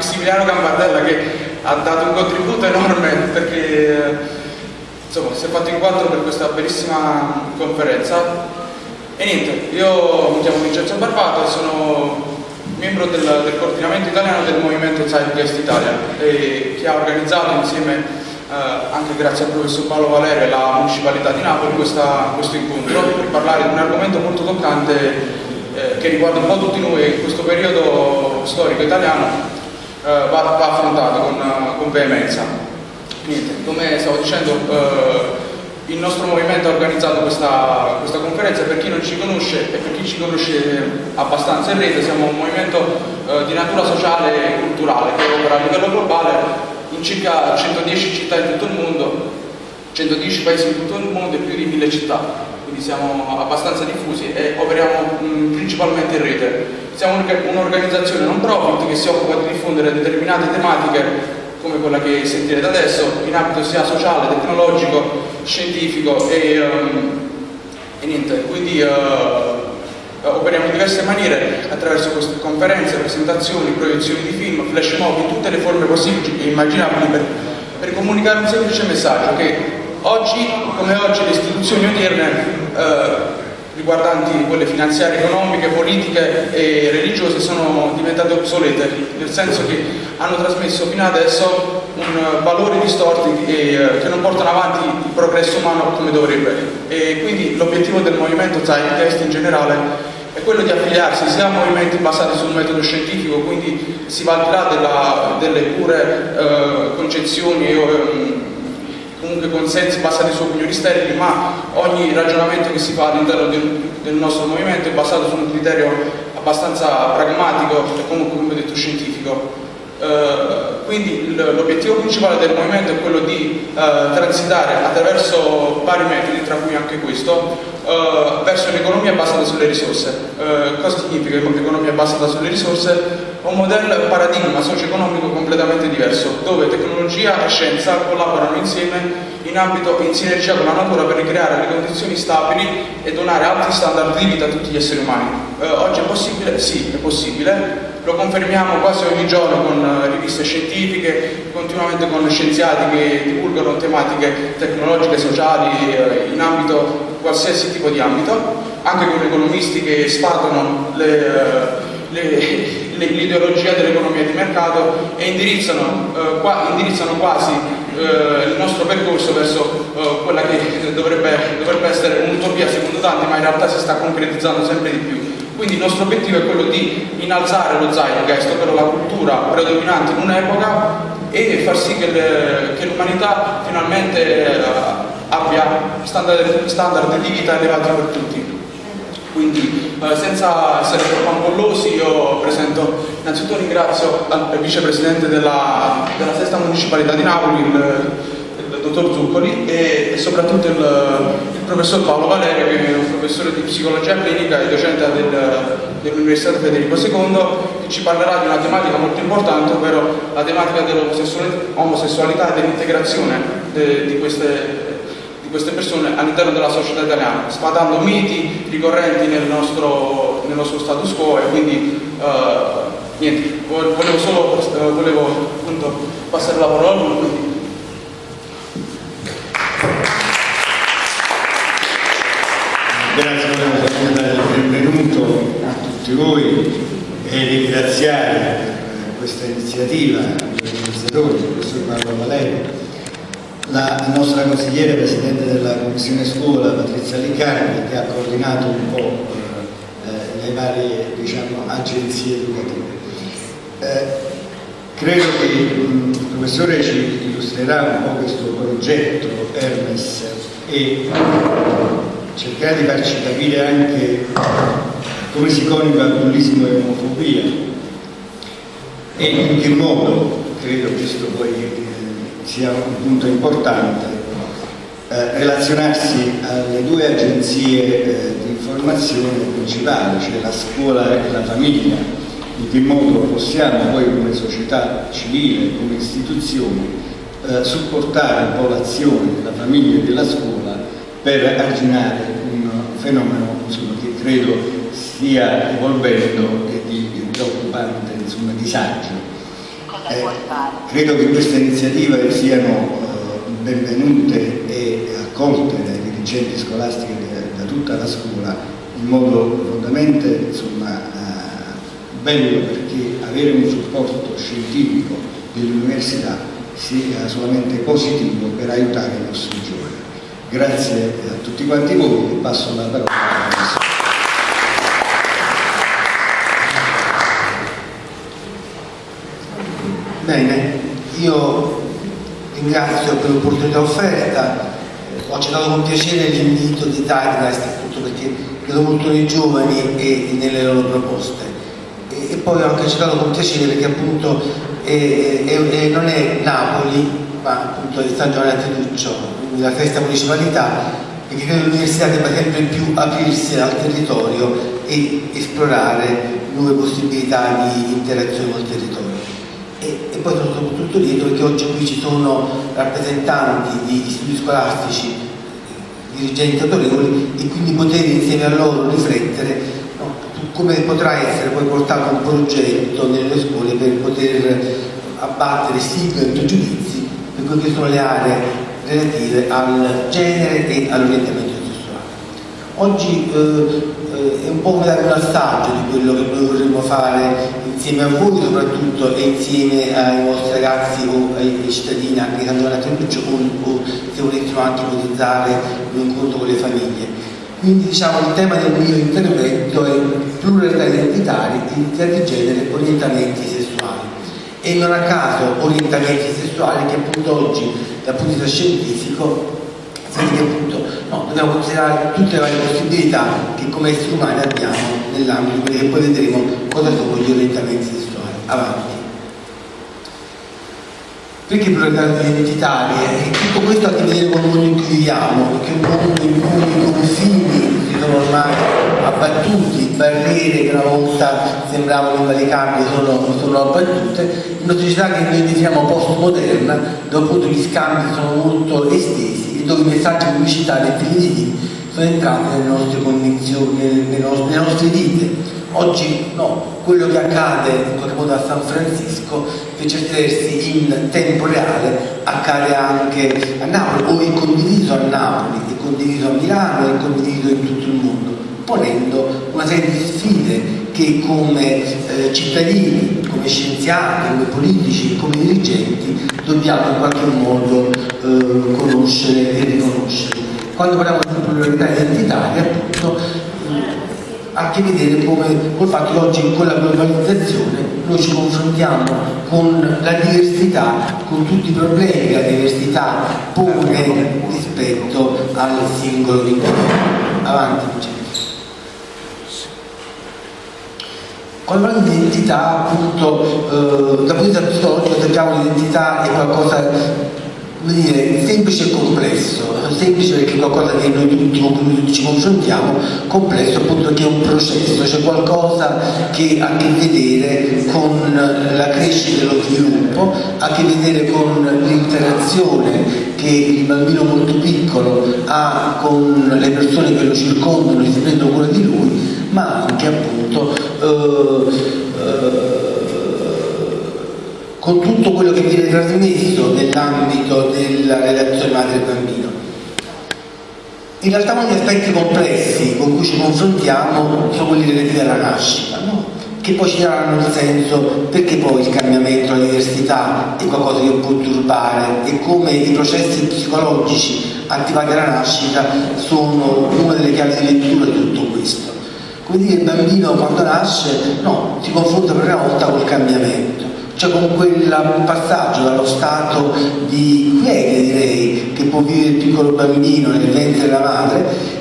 cui Maximiliano Gambardella che ha dato un contributo enorme perché insomma, si è fatto in quattro per questa bellissima conferenza. E niente, io mi chiamo Vincenzo Barbato e sono membro del, del coordinamento italiano del movimento Zeitgeist Italia che ha organizzato insieme eh, anche grazie al professor Paolo Valerio e alla Municipalità di Napoli questa, questo incontro per parlare di un argomento molto toccante eh, che riguarda un po' tutti noi in questo periodo storico italiano eh, va, va, affrontato con, con veemenza. Niente, come stavo dicendo eh, il nostro movimento ha organizzato questa, questa, conferenza, per chi non ci conosce e per chi ci conosce abbastanza in rete, siamo un movimento eh, di natura sociale e culturale che opera a livello globale in circa 110 città in tutto il mondo, 110 paesi in tutto il mondo e più di 1000 città, quindi siamo abbastanza diffusi e operiamo principalmente in rete. Siamo un'organizzazione non profit che si occupa di diffondere determinate tematiche come quella che sentirete adesso, in ambito sia sociale, tecnologico, scientifico e, um, e niente, quindi uh, operiamo in diverse maniere attraverso conferenze, presentazioni, proiezioni di film, flash mob, in tutte le forme possibili e immaginabili per, per, comunicare un semplice messaggio che oggi, come oggi, le istituzioni odierne eh, riguardanti quelle finanziarie, economiche, politiche e religiose sono diventate obsolete, nel senso che hanno trasmesso fino adesso un valore distorti che, eh, che non portano avanti il progresso umano come dovrebbe. E quindi l'obiettivo del movimento Zeitgeist in generale è quello di affiliarsi sia a movimenti basati sul metodo scientifico, quindi si va al di là della, delle pure eh, concezioni e eh, comunque consensi basati su opinioni sterili, ma ogni ragionamento che si fa all'interno del, del, nostro movimento è basato su un criterio abbastanza pragmatico e comunque, come detto, scientifico. Uh, quindi l'obiettivo principale del movimento è quello di uh, transitare attraverso vari metodi, tra cui anche questo, uh, verso un'economia basata sulle risorse. cosa significa un'economia basata sulle risorse? Un modello, un paradigma socio-economico completamente diverso, dove tecnologia e scienza collaborano insieme in ambito in sinergia con la natura per ricreare le condizioni stabili e donare alti standard di vita a tutti gli esseri umani. oggi è possibile? Sì, è possibile lo confermiamo quasi ogni giorno con eh, riviste scientifiche, continuamente con scienziati che divulgano tematiche tecnologiche, sociali, eh, in ambito, qualsiasi tipo di ambito, anche con economisti che sfatano eh, l'ideologia dell'economia di mercato e indirizzano, eh, qua, indirizzano quasi eh, il nostro percorso verso eh, quella che dovrebbe, dovrebbe essere un'utopia secondo tanti, ma in realtà si sta concretizzando sempre di più quindi il nostro obiettivo è quello di innalzare lo zeitgeist, ovvero la cultura predominante in un'epoca e far sì che l'umanità finalmente eh, abbia standard, standard, di vita elevati per tutti. Quindi eh, senza essere troppo ampollosi io presento, innanzitutto ringrazio il vicepresidente della, della sesta municipalità di Napoli, il, dottor Zuccoli e, e soprattutto il, il, professor Paolo Valerio che è un professore di psicologia clinica e docente del, dell'Università Federico II che ci parlerà di una tematica molto importante ovvero la tematica dell'omosessualità e dell'integrazione de, di queste queste persone all'interno della società italiana, sfatando miti ricorrenti nel nostro, nel nostro status quo e quindi uh, niente, volevo solo uh, volevo, appunto, passare la parola a lui. Grazie, dare il benvenuto a tutti voi e ringraziare eh, questa iniziativa dell'organizzatore, il professor Paolo Valerio, la nostra consigliere presidente della Commissione Scuola, Patrizia Liccardi, che ha coordinato un po' eh, le varie diciamo, agenzie educative. Eh, credo che il professore ci illustrerà un po' questo progetto Hermes e cercare di farci capire anche come si coniuga bullismo e omofobia e in che modo, credo questo poi eh, sia un punto importante, eh, relazionarsi alle due agenzie eh, di informazione principali, cioè la scuola e la famiglia, in che modo possiamo poi come società civile, come istituzioni, eh, supportare un po' l'azione della famiglia e della scuola per arginare un fenomeno insomma, che credo stia evolvendo e di preoccupante insomma, disagio. Eh, credo che queste iniziative siano eh, benvenute e accolte dai dirigenti scolastici da, da tutta la scuola in modo profondamente insomma, eh, bello perché avere un supporto scientifico dell'università sia solamente positivo per aiutare i nostri giovani. Grazie a tutti quanti voi. E passo la parola a Bene, io ringrazio per l'opportunità offerta, ho accettato con piacere l'invito di Tigrest appunto perché credo molto nei giovani e nelle loro proposte. E, poi ho anche accettato con piacere perché appunto è, è, è, non è Napoli ma appunto è San Giovanni Antiduccio, quindi la municipalità e che credo l'università debba sempre più aprirsi al territorio e esplorare nuove possibilità di interazione col territorio. E, e poi sono soprattutto lieto perché oggi qui ci sono rappresentanti di istituti scolastici, dirigenti autorevoli e quindi poter insieme a loro riflettere no, su come potrà essere poi portato un progetto nelle scuole per poter abbattere stigmi e pregiudizi che sono le aree relative al genere e all'orientamento sessuale. Oggi eh, eh, è un po' come dare un assaggio di quello che noi vorremmo fare insieme a voi soprattutto e insieme ai vostri ragazzi o ai, cittadini anche che hanno davanti a Lucio o, se volessimo anche ipotizzare un incontro con le famiglie. Quindi diciamo il tema del mio intervento è pluralità identitaria, identità di genere, orientamenti sessuali. E non a caso orientamenti sessuali che appunto oggi dal punto di vista scientifico si che appunto no, dobbiamo considerare tutte le varie possibilità che come esseri umani abbiamo nell'ambito di quelli che poi vedremo cosa sono gli orientamenti sessuali. Avanti. Perché pluralità identitarie? E tutto questo ha a che vedere con il mondo in cui viviamo, perché è un mondo in cui i confini sono ormai abbattuti, barriere che una volta sembravano invalicabili sono, sono abbattute, in una società che noi definiamo postmoderna, dove appunto gli scambi sono molto estesi e dove i messaggi pubblicitari e televisivi sono entrati nelle nostre convinzioni, nelle nostre, nelle nostre vite. Oggi no, quello che accade in qualche modo a San Francisco, per certi in tempo reale, accade anche a Napoli o è condiviso a Napoli, condiviso a Milano, è condiviso in tutto il mondo, ponendo una serie di sfide che come eh, cittadini, come scienziati, come politici, come dirigenti dobbiamo in qualche modo eh, conoscere e riconoscere. Quando parliamo di pluralità identitaria, appunto, ha a che vedere come, col fatto che oggi con la globalizzazione noi ci confrontiamo con la diversità, con tutti i problemi che la diversità pone rispetto al singolo individuo. Avanti, Quando parliamo di identità, appunto, eh, dal punto di vista psicologico sappiamo che l'identità è qualcosa dire, semplice e complesso, semplice perché è qualcosa che noi tutti con cui ci confrontiamo, complesso appunto perché è un processo, c'è qualcosa che ha a che vedere con la crescita e lo sviluppo, ha a che vedere con l'interazione che il bambino molto piccolo ha con le persone che lo circondano e si prendono cura di lui, ma anche appunto eh, eh, con tutto quello che viene trasmesso nell'ambito della relazione madre-bambino. In realtà uno degli aspetti complessi con cui ci confrontiamo sono quelli relativi alla nascita, no? che poi ci daranno il senso perché poi il cambiamento, la diversità è qualcosa che può turbare e come i processi psicologici attivati alla nascita sono una delle chiavi di lettura di tutto questo. Dire, il bambino quando nasce no, si confronta per prima volta col cambiamento cioè con quel passaggio dallo stato di quiete direi che può vivere il piccolo bambino nel ventre della madre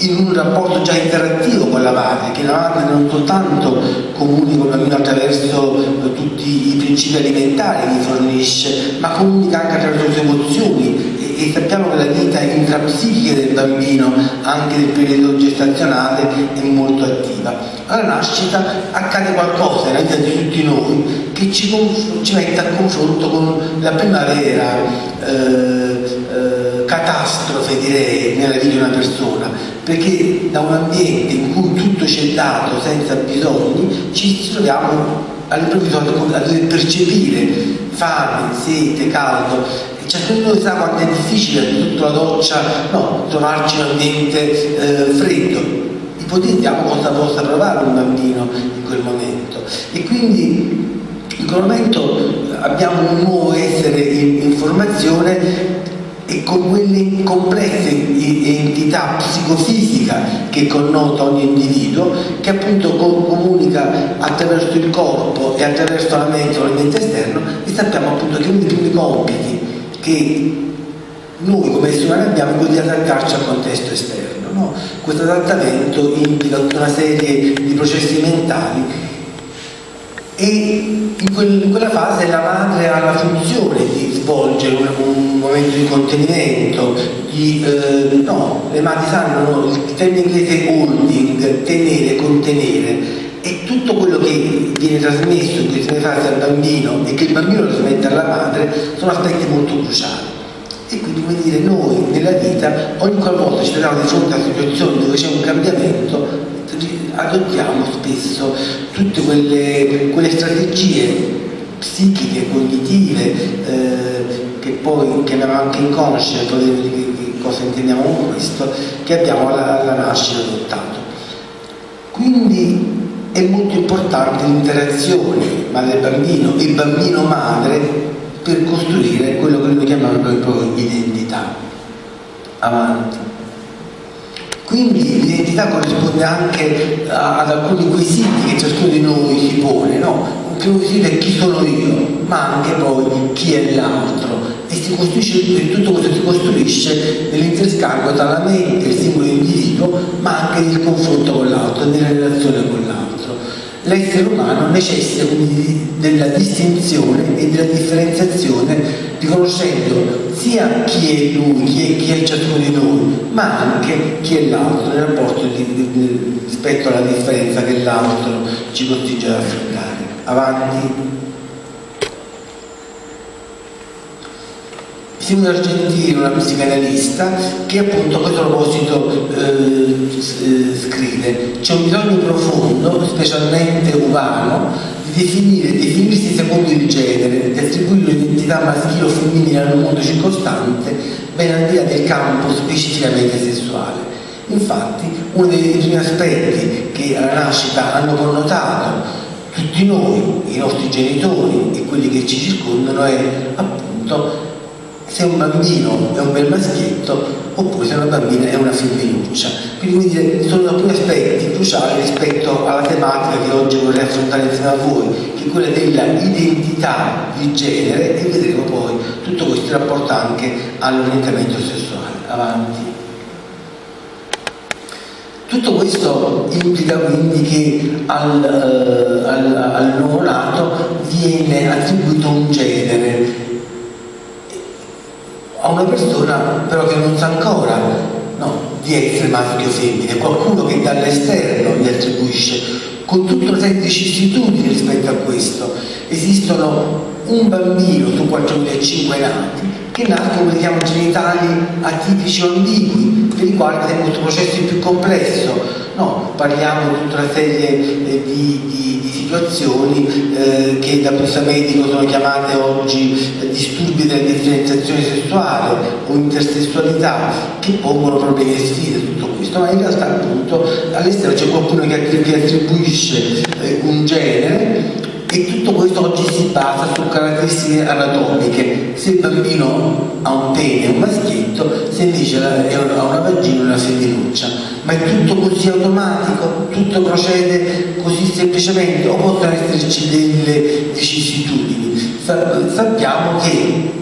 in un rapporto già interattivo con la madre, che la madre non soltanto comunica con bambino attraverso tutti i principi alimentari che fornisce, ma comunica anche attraverso le sue emozioni e, e sappiamo che la vita intrapsichica del bambino, anche nel periodo gestazionale, è molto attiva. Alla nascita accade qualcosa nella vita di tutti noi che ci, ci mette a confronto con la primavera eh, eh, catastrofe direi nella vita di una persona perché da un ambiente in cui tutto ci è dato senza bisogni ci troviamo all'improvviso a dover percepire fame, sete, caldo. Ciascuno noi sa quanto è difficile sotto la doccia no, trovarci in un ambiente eh, freddo. Ipotizziamo cosa possa provare un bambino in quel momento. E quindi in quel momento abbiamo un nuovo essere in, in formazione e con quelle complesse entità psicofisica che connota ogni individuo che appunto comunica attraverso il corpo e attraverso la mente o l'ambiente esterno e sappiamo appunto che uno dei primi compiti che noi come esseri umani abbiamo è quello di adattarci al contesto esterno no? questo adattamento implica tutta una serie di processi mentali e in, quel, in, quella fase la madre ha la funzione di svolgere un, un momento di contenimento, di, eh, no, le madri sanno il termine inglese holding, tenere, contenere e tutto quello che viene trasmesso in queste fasi al bambino e che il bambino trasmette alla madre sono aspetti molto cruciali. E quindi come dire, noi nella vita ogni qualvolta ci troviamo di fronte a situazioni dove c'è un cambiamento adottiamo spesso tutte quelle, quelle strategie psichiche, cognitive, eh, che poi chiamiamo anche inconsce, che cosa intendiamo con questo, che abbiamo alla, alla nascita adottato. Quindi è molto importante l'interazione madre-bambino e bambino-madre per costruire quello che noi chiamiamo proprio identità. Avanti. Quindi l'identità corrisponde anche ad alcuni quesiti che ciascuno di noi si pone, no? Primo quesito è chi sono io, ma anche poi chi è l'altro. E si costruisce, tutto questo si costruisce nell'interscambio tra la mente, il singolo individuo, ma anche nel confronto con l'altro, nella relazione con l'altro. L'essere umano necessita quindi della distinzione e della differenziazione riconoscendo sia chi è lui, chi è, chi è ciascuno di noi, ma anche chi è l'altro nel rapporto di, di, di, rispetto alla differenza che l'altro ci costringe ad affrontare. Avanti. Simone Argentino, una psicanalista, che appunto a questo proposito eh, eh, scrive c'è un bisogno profondo, specialmente umano, di definire, definirsi secondo il genere, di attribuire un'identità maschile o femminile al mondo circostante, ben al di là del campo specificamente sessuale. Infatti, uno dei primi aspetti che alla nascita hanno connotato tutti noi, i nostri genitori e quelli che ci circondano è appunto se un bambino è un bel maschietto oppure se una bambina è una femminuccia. Quindi sono alcuni aspetti cruciali rispetto alla tematica che oggi vorrei affrontare insieme a voi, che è quella dell'identità di genere e vedremo poi tutto questo si rapporta anche all'orientamento sessuale. Avanti. Tutto questo implica quindi che al, uh, al, al nuovo nato viene attribuito un genere a una persona però che non sa ancora no, di essere maschio o femmina, qualcuno che dall'esterno gli attribuisce, con tutta una serie di vicissitudini rispetto a questo. Esistono un bambino su 4.500 nati che nascono, vediamo, genitali atipici o ambigui, per i quali questo processo più complesso. No, parliamo di tutta una serie eh, di, di, di, situazioni eh, che da punto medico sono chiamate oggi eh, disturbi della differenziazione sessuale o intersessualità, che pongono problemi e sfide tutto questo, ma in realtà appunto all'esterno c'è qualcuno che attribuisce eh, un genere e tutto questo oggi si basa su caratteristiche anatomiche. Se il bambino ha un pene un maschietto se invece ha una vagina una femminuccia ma è tutto così automatico? Tutto procede così semplicemente? O possono esserci delle vicissitudini? Sappiamo che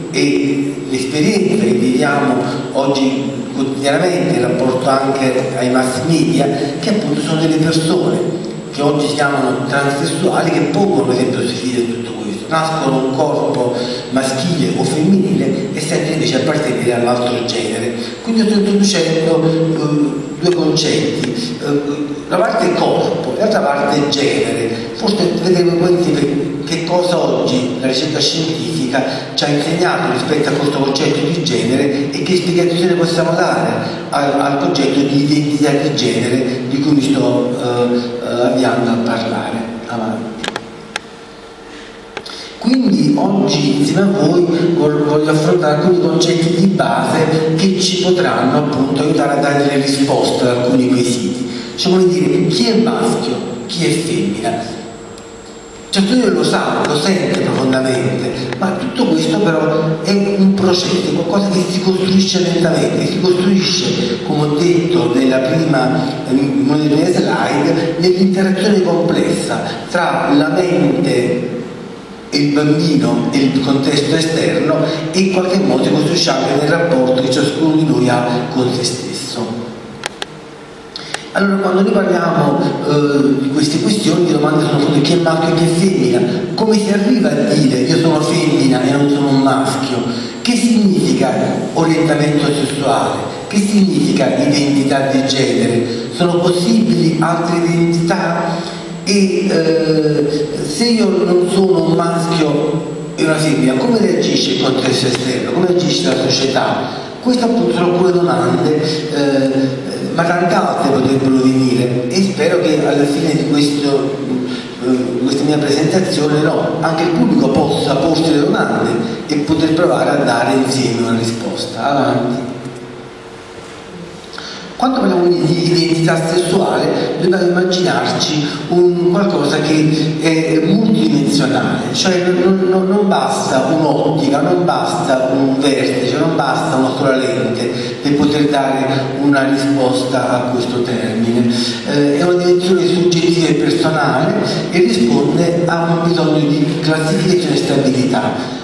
l'esperienza che viviamo oggi quotidianamente in rapporto anche ai mass media che appunto sono delle persone che oggi si chiamano transessuali che pongono esempio sfide tutto questo. Nascono un corpo maschile o femminile e sentono invece appartenere all'altro genere. Quindi sto introducendo uh, due concetti. Uh, la parte corpo e l'altra parte genere. Forse vedremo poi che cosa oggi la ricerca scientifica ci ha insegnato rispetto a questo concetto di genere e che spiegazione possiamo dare al, al concetto di identità di genere di cui mi sto eh, eh avviando a parlare. Avanti. Quindi oggi insieme a voi voglio affrontare alcuni concetti di base che ci potranno appunto aiutare a dare delle risposte ad alcuni quesiti. Cioè come dire chi è maschio, chi è femmina. Certo io lo sa, lo sente profondamente, ma tutto questo però è un processo, qualcosa che si costruisce lentamente, si costruisce, come ho detto nella prima, nelle prime slide, nell'interazione complessa tra la mente il bambino e il contesto esterno e in qualche modo costruisce anche nel rapporto che ciascuno di noi ha con se stesso. Allora quando noi parliamo eh, di queste questioni le domande sono è maschio e chi è femmina, come si arriva a dire io sono femmina e non sono un maschio, che significa orientamento sessuale, che significa identità di genere, sono possibili altre identità? e eh, se io non sono un maschio e una femmina, come reagisce il contesto esterno? Come reagisce la società? Queste appunto sono alcune domande, eh, ma tante altre potrebbero venire e spero che alla fine di questo, questa mia presentazione no, anche il pubblico possa porsi le domande e poter provare a dare insieme una risposta. Avanti. Quando parliamo di identità sessuale dobbiamo immaginarci un qualcosa che è multidimensionale, cioè non, non, non basta un'ottica, non basta un vertice, non basta una sola lente per poter dare una risposta a questo termine. Eh, è una dimensione soggettiva e personale e risponde a un bisogno di classificazione e stabilità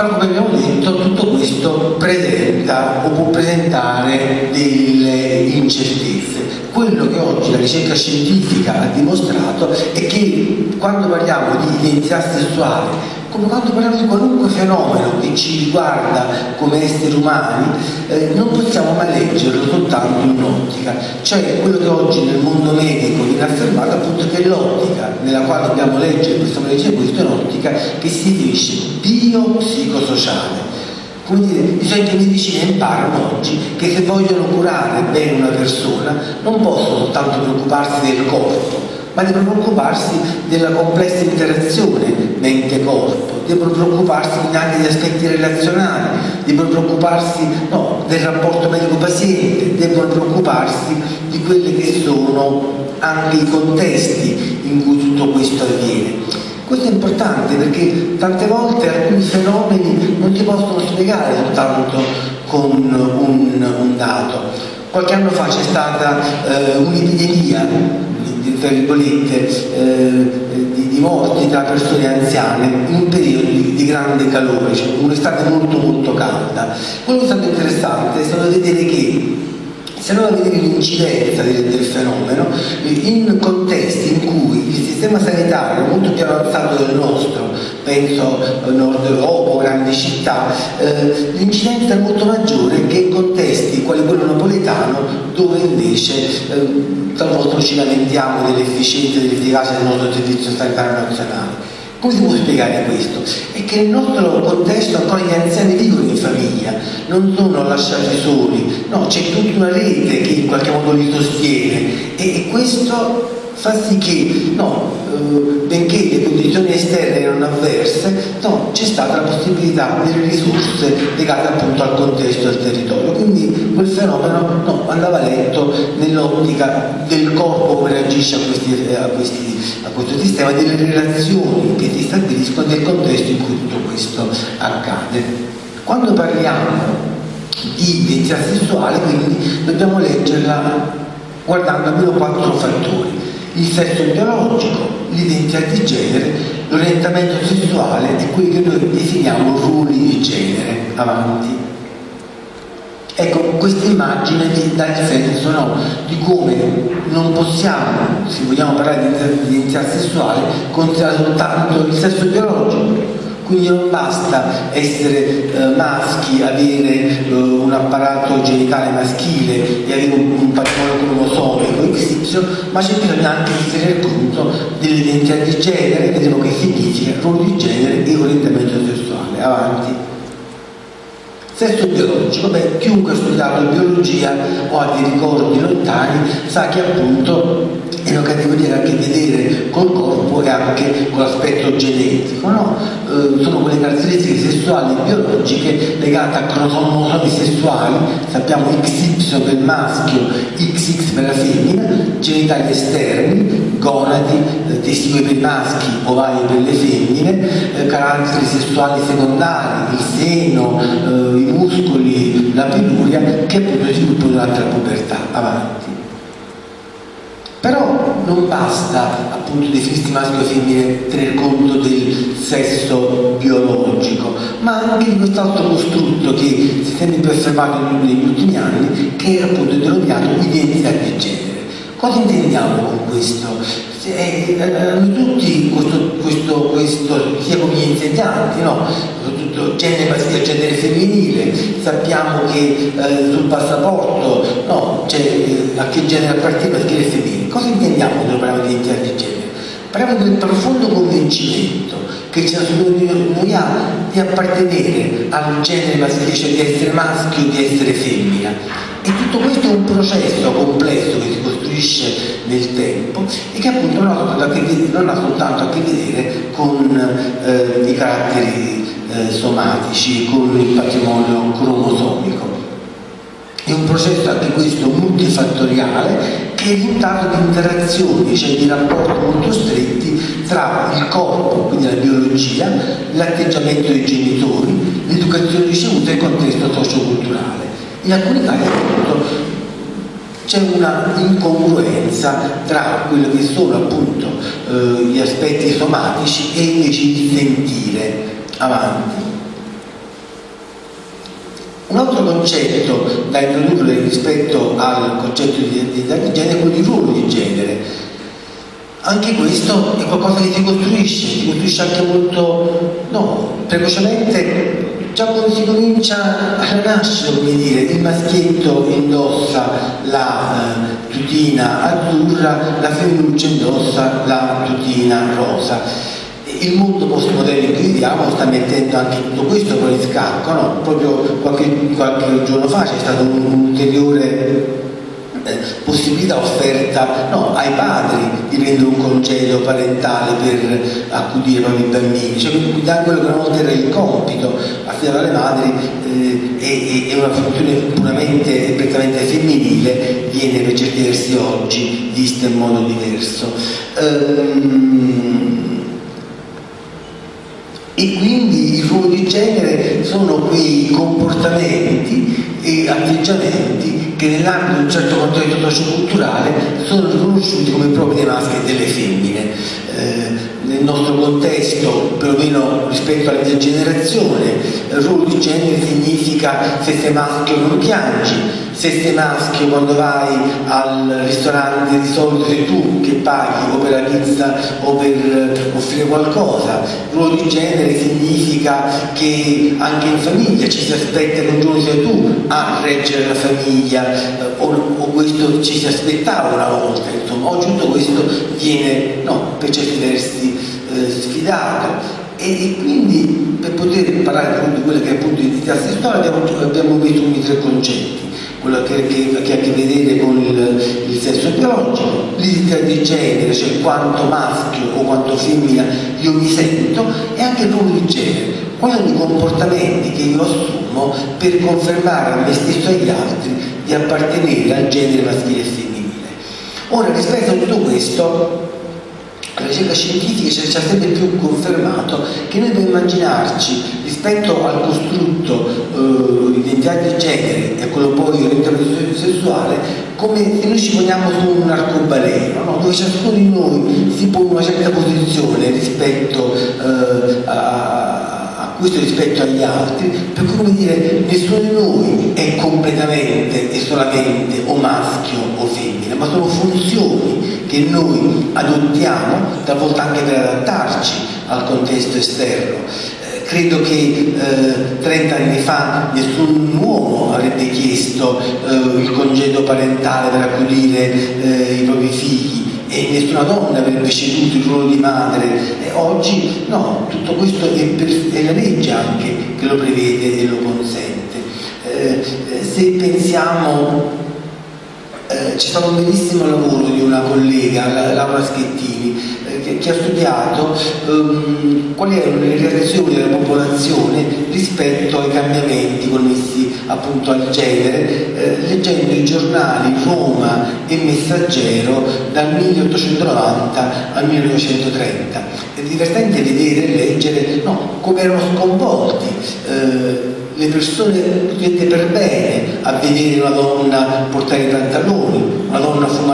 però come abbiamo detto tutto questo presenta o può presentare delle incertezze. Quello che oggi la ricerca scientifica ha dimostrato è che quando parliamo di identità sessuale come quando parliamo di qualunque fenomeno che ci riguarda come esseri umani, eh, non possiamo mai leggerlo soltanto in un'ottica. Cioè quello che oggi nel mondo medico viene affermato appunto che l'ottica nella quale dobbiamo leggere, possiamo leggere questo è un'ottica che si definisce biopsicosociale. Dire, i centri di medicina imparano oggi che se vogliono curare bene una persona non possono soltanto preoccuparsi del corpo, ma devono preoccuparsi della complessa interazione mente-corpo, devono preoccuparsi anche degli aspetti relazionali, devono preoccuparsi no, del rapporto medico-paziente, devono preoccuparsi di quelli che sono anche i contesti in cui tutto questo avviene. Questo è importante perché tante volte alcuni fenomeni non si possono spiegare soltanto con un, un dato. Qualche anno fa c'è stata eh, un'epidemia tra virgolette, eh, di, di, morti tra persone anziane in un periodo di, di grande calore, cioè un'estate molto molto calda. Quello che è stato interessante è stato vedere che se andiamo a vedere l'incidenza del, fenomeno in contesti in cui il sistema sanitario molto più avanzato del nostro, penso nord Europa grandi città, eh, l'incidenza è molto maggiore che in contesti quali quello napoletano dove invece eh, talvolta ci lamentiamo dell'efficienza e dell'efficacia del nostro servizio sanitario nazionale. Come si può spiegare questo? È che nel nostro contesto ancora gli anziani vivono in famiglia, non sono lasciati soli, no, c'è tutta una rete che in qualche modo li sostiene e questo fa sì che, no, eh, benché le condizioni esterne erano avverse, no, c'è stata la possibilità delle risorse legate appunto al contesto del territorio. Quindi quel fenomeno no, andava letto nell'ottica del corpo come reagisce a, questi, a, questi, a questo sistema, delle relazioni che si stabiliscono nel contesto in cui tutto questo accade. Quando parliamo di identità sessuale, quindi dobbiamo leggerla guardando almeno quattro fattori il sesso biologico, l'identità di genere, l'orientamento sessuale e quelli che noi definiamo ruoli di genere. Avanti. Ecco, questa immagine vi dà il senso no, di come non possiamo, se vogliamo parlare di identità sessuale, considerare soltanto il sesso biologico, quindi non basta essere eh, maschi, avere eh, un apparato genitale maschile e avere un, un patrimonio cromosomico XY, ma c'è bisogno anche di tenere conto dell'identità di genere, vedremo che significa ruolo di genere e orientamento sessuale. Avanti. Sesso biologico, beh, chiunque ha studiato biologia o ha dei ricordi lontani sa che appunto è una categoria che ha a che vedere col corpo e anche con l'aspetto genetico, no? eh, sono quelle caratteristiche sessuali e biologiche legate a cromosomi sessuali, sappiamo XY per il maschio, XX per la femmina, genitali esterni, gonadi, eh, testicoli per i maschi, ovali per le femmine, eh, caratteri sessuali secondari, il seno, eh, i muscoli, la peluria, che appunto si sviluppano durante la pubertà. Avanti. Però non basta appunto definirsi maschio e femmine tener conto del sesso biologico, ma anche di quest'altro costrutto che si sempre più osservato negli ultimi anni, che è appunto denominato identità di genere. Cosa intendiamo con questo? Eh, eh, tutti questo, questo, questo, sia gli insegnanti, no? soprattutto genere maschile genere femminile, sappiamo che eh, sul passaporto no, eh, a che genere appartiene maschile e femminile. Cosa intendiamo parliamo di identità di genere? Parliamo del profondo convincimento che ciascuno di noi ha di appartenere al genere maschile, cioè di essere maschio di essere femmina e tutto questo è un processo complesso che si costruisce nel tempo e che appunto non ha, non ha soltanto a che vedere con eh, i caratteri eh, somatici, con il patrimonio cromosomico. È un processo anche questo multifattoriale che è risultato di interazioni, cioè di rapporti molto stretti tra il corpo, quindi la biologia, l'atteggiamento dei genitori, l'educazione ricevuta e il contesto socioculturale in alcuni casi appunto c'è una incongruenza tra quello che sono appunto eh, gli aspetti somatici e invece il sentire avanti. Un altro concetto da introdurre rispetto al concetto di identità di genere è quello di ruolo di genere. Anche questo è qualcosa che si costruisce, si costruisce anche molto no, precocemente già quando si comincia a nascere, come dire, il maschietto indossa la eh, tutina azzurra, la femminuccia indossa la tutina rosa. Il mondo postmoderno cui viviamo sta mettendo anche tutto questo con il scacco, no? proprio qualche, qualche giorno fa c'è stato un, un ulteriore eh, possibilità offerta no, ai padri di prendere un congedo parentale per accudire i bambini, cioè da quello che una volta era il compito affidato alle madri eh, è, è, una funzione puramente e prettamente femminile, viene per certi versi oggi vista in modo diverso. Ehm, e quindi il ruolo di genere sono quei comportamenti e atteggiamenti che nell'ambito di un certo contesto socioculturale sono riconosciuti come propri dei maschi e delle femmine. Eh, nel nostro contesto, perlomeno rispetto alla mia generazione, ruolo di genere significa se sei maschio non piangi, se sei maschio quando vai al ristorante di solito sei tu che paghi o per la pizza o per offrire qualcosa. Il ruolo di genere significa che anche in famiglia ci si aspetta che un giorno sei tu a reggere la famiglia o, o questo ci si aspettava una volta, insomma, oggi tutto questo viene no, per certi versi eh, sfidato. E, quindi per poter parlare di quella che è appunto l'identità sessuale abbiamo, abbiamo messo quindi tre concetti quello che, che, che, ha a che vedere con il, il sesso biologico, l'identità di genere, cioè quanto maschio o quanto femmina io mi sento, e anche il ruolo di genere, quali sono i comportamenti che io assumo per confermare a me stesso e agli altri di appartenere al genere maschile e femminile. Ora, rispetto a tutto questo, la ricerca scientifica ci ha sempre più confermato che noi dobbiamo immaginarci rispetto al costrutto eh, identità di genere e quello poi orientamento sessuale come se noi ci poniamo su un arcobaleno no? dove ciascuno di noi si pone una certa posizione rispetto eh, a questo rispetto agli altri, per cui come dire, nessuno di noi è completamente e solamente o maschio o femmina, ma sono funzioni che noi adottiamo, talvolta anche per adattarci al contesto esterno. Credo che eh, 30 anni fa nessun uomo avrebbe chiesto eh, il congedo parentale per accudire eh, i propri figli e nessuna donna avrebbe ceduto il ruolo di madre e oggi no, tutto questo è, per, è la legge anche che lo prevede e lo consente. Eh, se pensiamo eh, c'è stato un bellissimo lavoro di una collega, Laura Schettini, eh, che, ha studiato um, quali erano le reazioni della popolazione rispetto ai cambiamenti connessi appunto al genere, eh, leggendo i giornali Roma e Messaggero dal 1890 al 1930. È divertente vedere e leggere no, come erano sconvolti eh, le persone dette per bene a vedere una donna portare i pantaloni,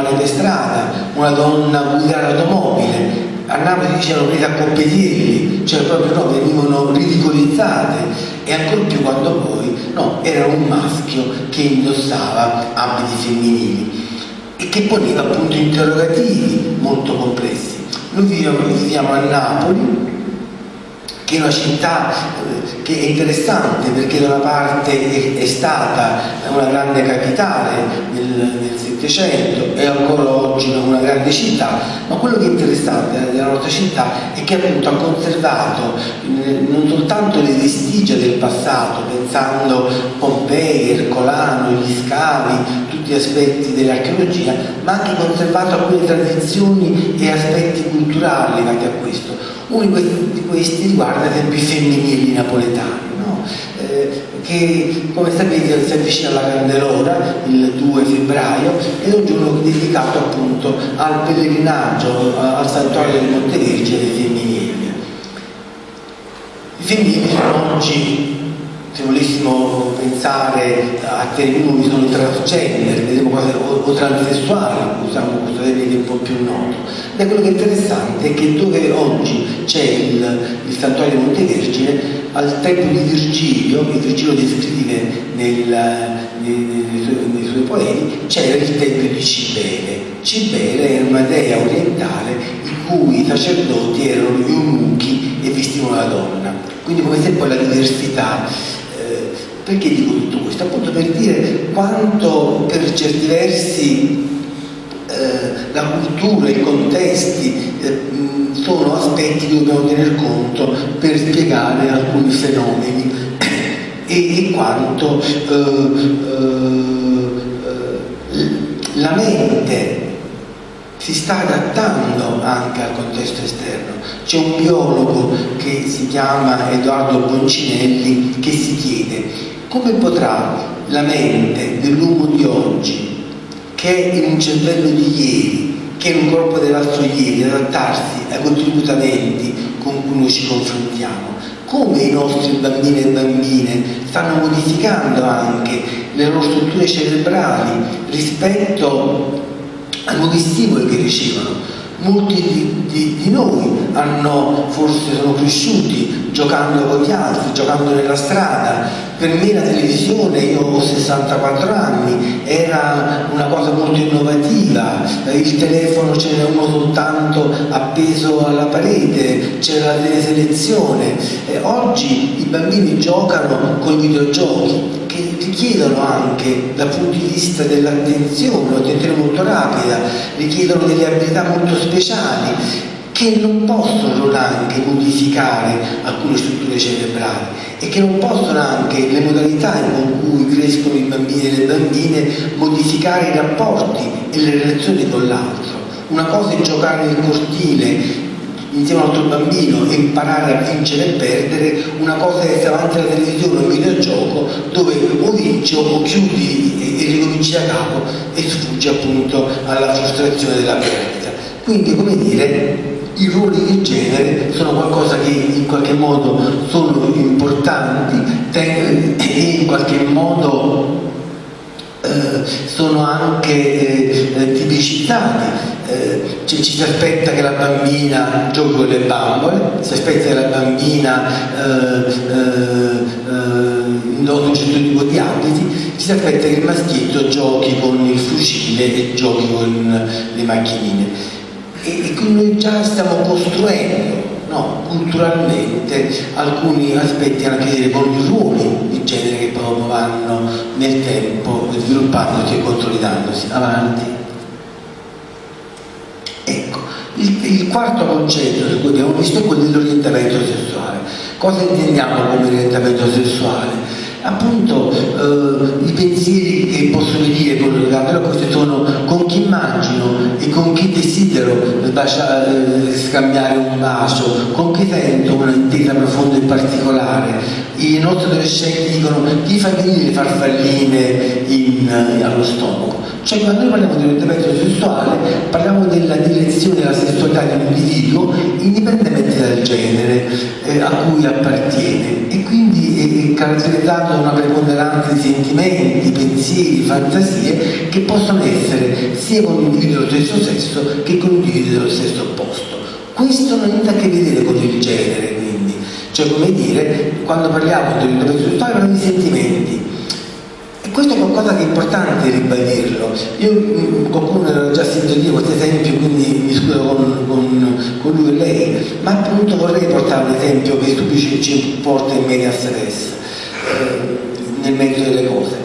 donna fumare per strada, una donna guidare l'automobile. A Napoli dicevano prese a coppetielli, cioè proprio no, venivano ridicolizzate e ancora più quando poi no, era un maschio che indossava abiti femminili e che poneva appunto interrogativi molto complessi. Noi viviamo, viviamo a Napoli, che è una città eh, che è interessante perché da una parte è, stata una grande capitale nel Settecento e ancora oggi una grande città, ma quello che è interessante della nostra città è che appunto ha conservato eh, non soltanto le vestigia del passato, pensando Pompei, Ercolano, gli scavi, tutti gli aspetti dell'archeologia, ma anche conservato alcune tradizioni e aspetti culturali legati a questo uno di questi riguarda ad esempio i femminili napoletani? Che come sapete si avvicina alla Candelora il 2 febbraio ed è un giorno dedicato appunto al pellegrinaggio al santuario del Monte Vergine dei femminili. I femminili sono oggi se volessimo pensare a termini che sono transgender, vedremo cose, o, o transessuali, usiamo questo termine un po' più noto. Beh, quello che è interessante è che dove oggi c'è il, il santuario Montevergine, al tempo di Virgilio, che Virgilio descrive nel, nei, nei, suoi, nei suoi poemi, c'era il tempio di Cibele. Cibele era una dea orientale in cui i sacerdoti erano gli eunuchi e vestivano la donna. Quindi come se poi la diversità perché dico tutto questo? Appunto per dire quanto per certi versi eh, la cultura, i contesti eh, sono aspetti che dobbiamo tener conto per spiegare alcuni fenomeni e, e quanto eh, eh, la mente si sta adattando anche al contesto esterno. C'è un biologo che si chiama Edoardo Boncinelli che si chiede come potrà la mente dell'uomo di oggi, che è in un cervello di ieri, che è in un corpo dell'altro ieri, adattarsi ai contributamenti con cui noi ci confrontiamo? Come i nostri bambini e bambine stanno modificando anche le loro strutture cerebrali rispetto ai nuovi stimoli che ricevono? molti di, di, di, noi hanno, forse sono cresciuti giocando con gli altri, giocando nella strada, per me la televisione, io ho 64 anni, era una cosa molto innovativa, il telefono ce n'era uno soltanto appeso alla parete, c'era la teleselezione. E oggi i bambini giocano con i videogiochi che richiedono anche dal punto di vista dell'attenzione, un'attenzione molto rapida, richiedono delle abilità molto speciali che non possono anche modificare alcune strutture cerebrali e che non possono anche le modalità con cui crescono i bambini e le bambine modificare i rapporti e le relazioni con l'altro. Una cosa è giocare nel cortile insieme a un altro bambino e imparare a vincere e perdere, una cosa è essere davanti alla televisione o un videogioco dove o vinci o chiudi e, e ricominci da capo e sfuggi appunto alla frustrazione della perdita. Quindi come dire i ruoli di genere sono qualcosa che in qualche modo sono importanti e in qualche modo eh, sono anche eh, tipicizzati. Eh, ci, ci, si aspetta che la bambina giochi con le bambole, si aspetta che la bambina eh, eh, eh indossi un certo tipo di abiti, ci si aspetta che il maschietto giochi con il fucile e giochi con le macchinine e, e quindi già stiamo costruendo no, culturalmente alcuni aspetti hanno a che vedere con i ruoli di genere che proprio vanno nel tempo sviluppandosi e consolidandosi. Avanti. Ecco, il, il quarto concetto su cui abbiamo visto è quello dell'orientamento sessuale. Cosa intendiamo come orientamento sessuale? appunto eh, i pensieri che posso dire con però questi sono con chi immagino e con chi desidero scambiare un bacio, con chi sento una intesa profonda e particolare. I nostri adolescenti dicono chi fa venire le farfalline in, allo stomaco. Cioè quando noi parliamo di orientamento sessuale parliamo della direzione della sessualità di un individuo indipendentemente dal genere eh, a cui appartiene e quindi è caratterizzato da una preponderanza di sentimenti, pensieri, fantasie che possono essere sia con individui dello stesso sesso che con individui dello stesso opposto. Questo non ha niente a che vedere con il genere, quindi, cioè come dire, quando parliamo di orientamento sessuale parliamo di sentimenti questo è qualcosa è importante ribadirlo. Io qualcuno aveva già sentito dire questo esempio, quindi mi scuso con, con, con, lui e lei, ma appunto vorrei portare un esempio che stupisce ci porta in media stress, eh, nel mezzo delle cose.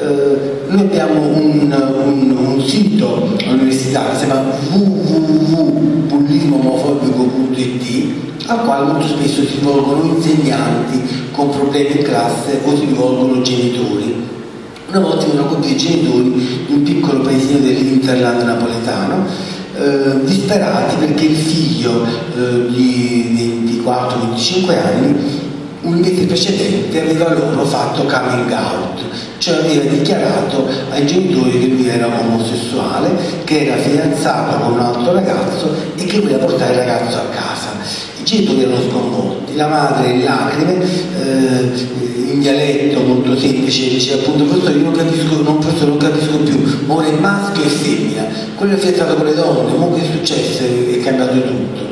Eh, noi abbiamo un, un, un sito all'università che si chiama www.bullismoomofobico.it al quale molto spesso si rivolgono insegnanti con problemi in classe o si rivolgono genitori una volta una coppia di genitori in un piccolo paesino dell'Interland napoletano, eh, disperati perché il figlio eh, di 24-25 anni un mese precedente aveva loro fatto coming out, cioè aveva dichiarato ai genitori che lui era omosessuale, che era fidanzato con un altro ragazzo e che voleva portare il ragazzo a casa. I genitori erano sconvolti, la madre in lacrime, eh, in dialetto molto semplice dice appunto professore io non capisco, non, professore, non capisco più, è maschio e femmina, quello è fidanzato con le donne, ma che è successo? È cambiato tutto.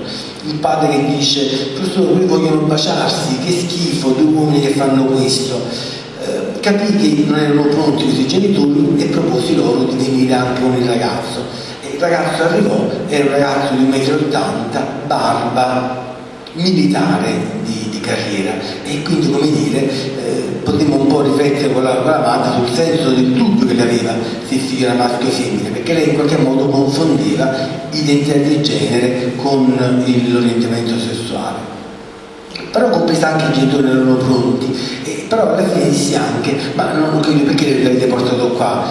Il padre che dice, professore, quelli vogliono baciarsi, che schifo, due uomini che fanno questo. Eh, capì che non erano pronti questi genitori e proposi loro di venire anche con il ragazzo. Il ragazzo arrivò, era un ragazzo di 1,80 m, barba, militare di, di, carriera. E quindi come dire eh, potremmo un po' riflettere con la, con sul senso del dubbio che le aveva se figlio era maschio o femmina perché lei in qualche modo confondeva identità di genere con l'orientamento sessuale. Però compresa anche i genitori erano pronti. E, però alla fine dissi anche ma non, capisco perché l'avete portato qua?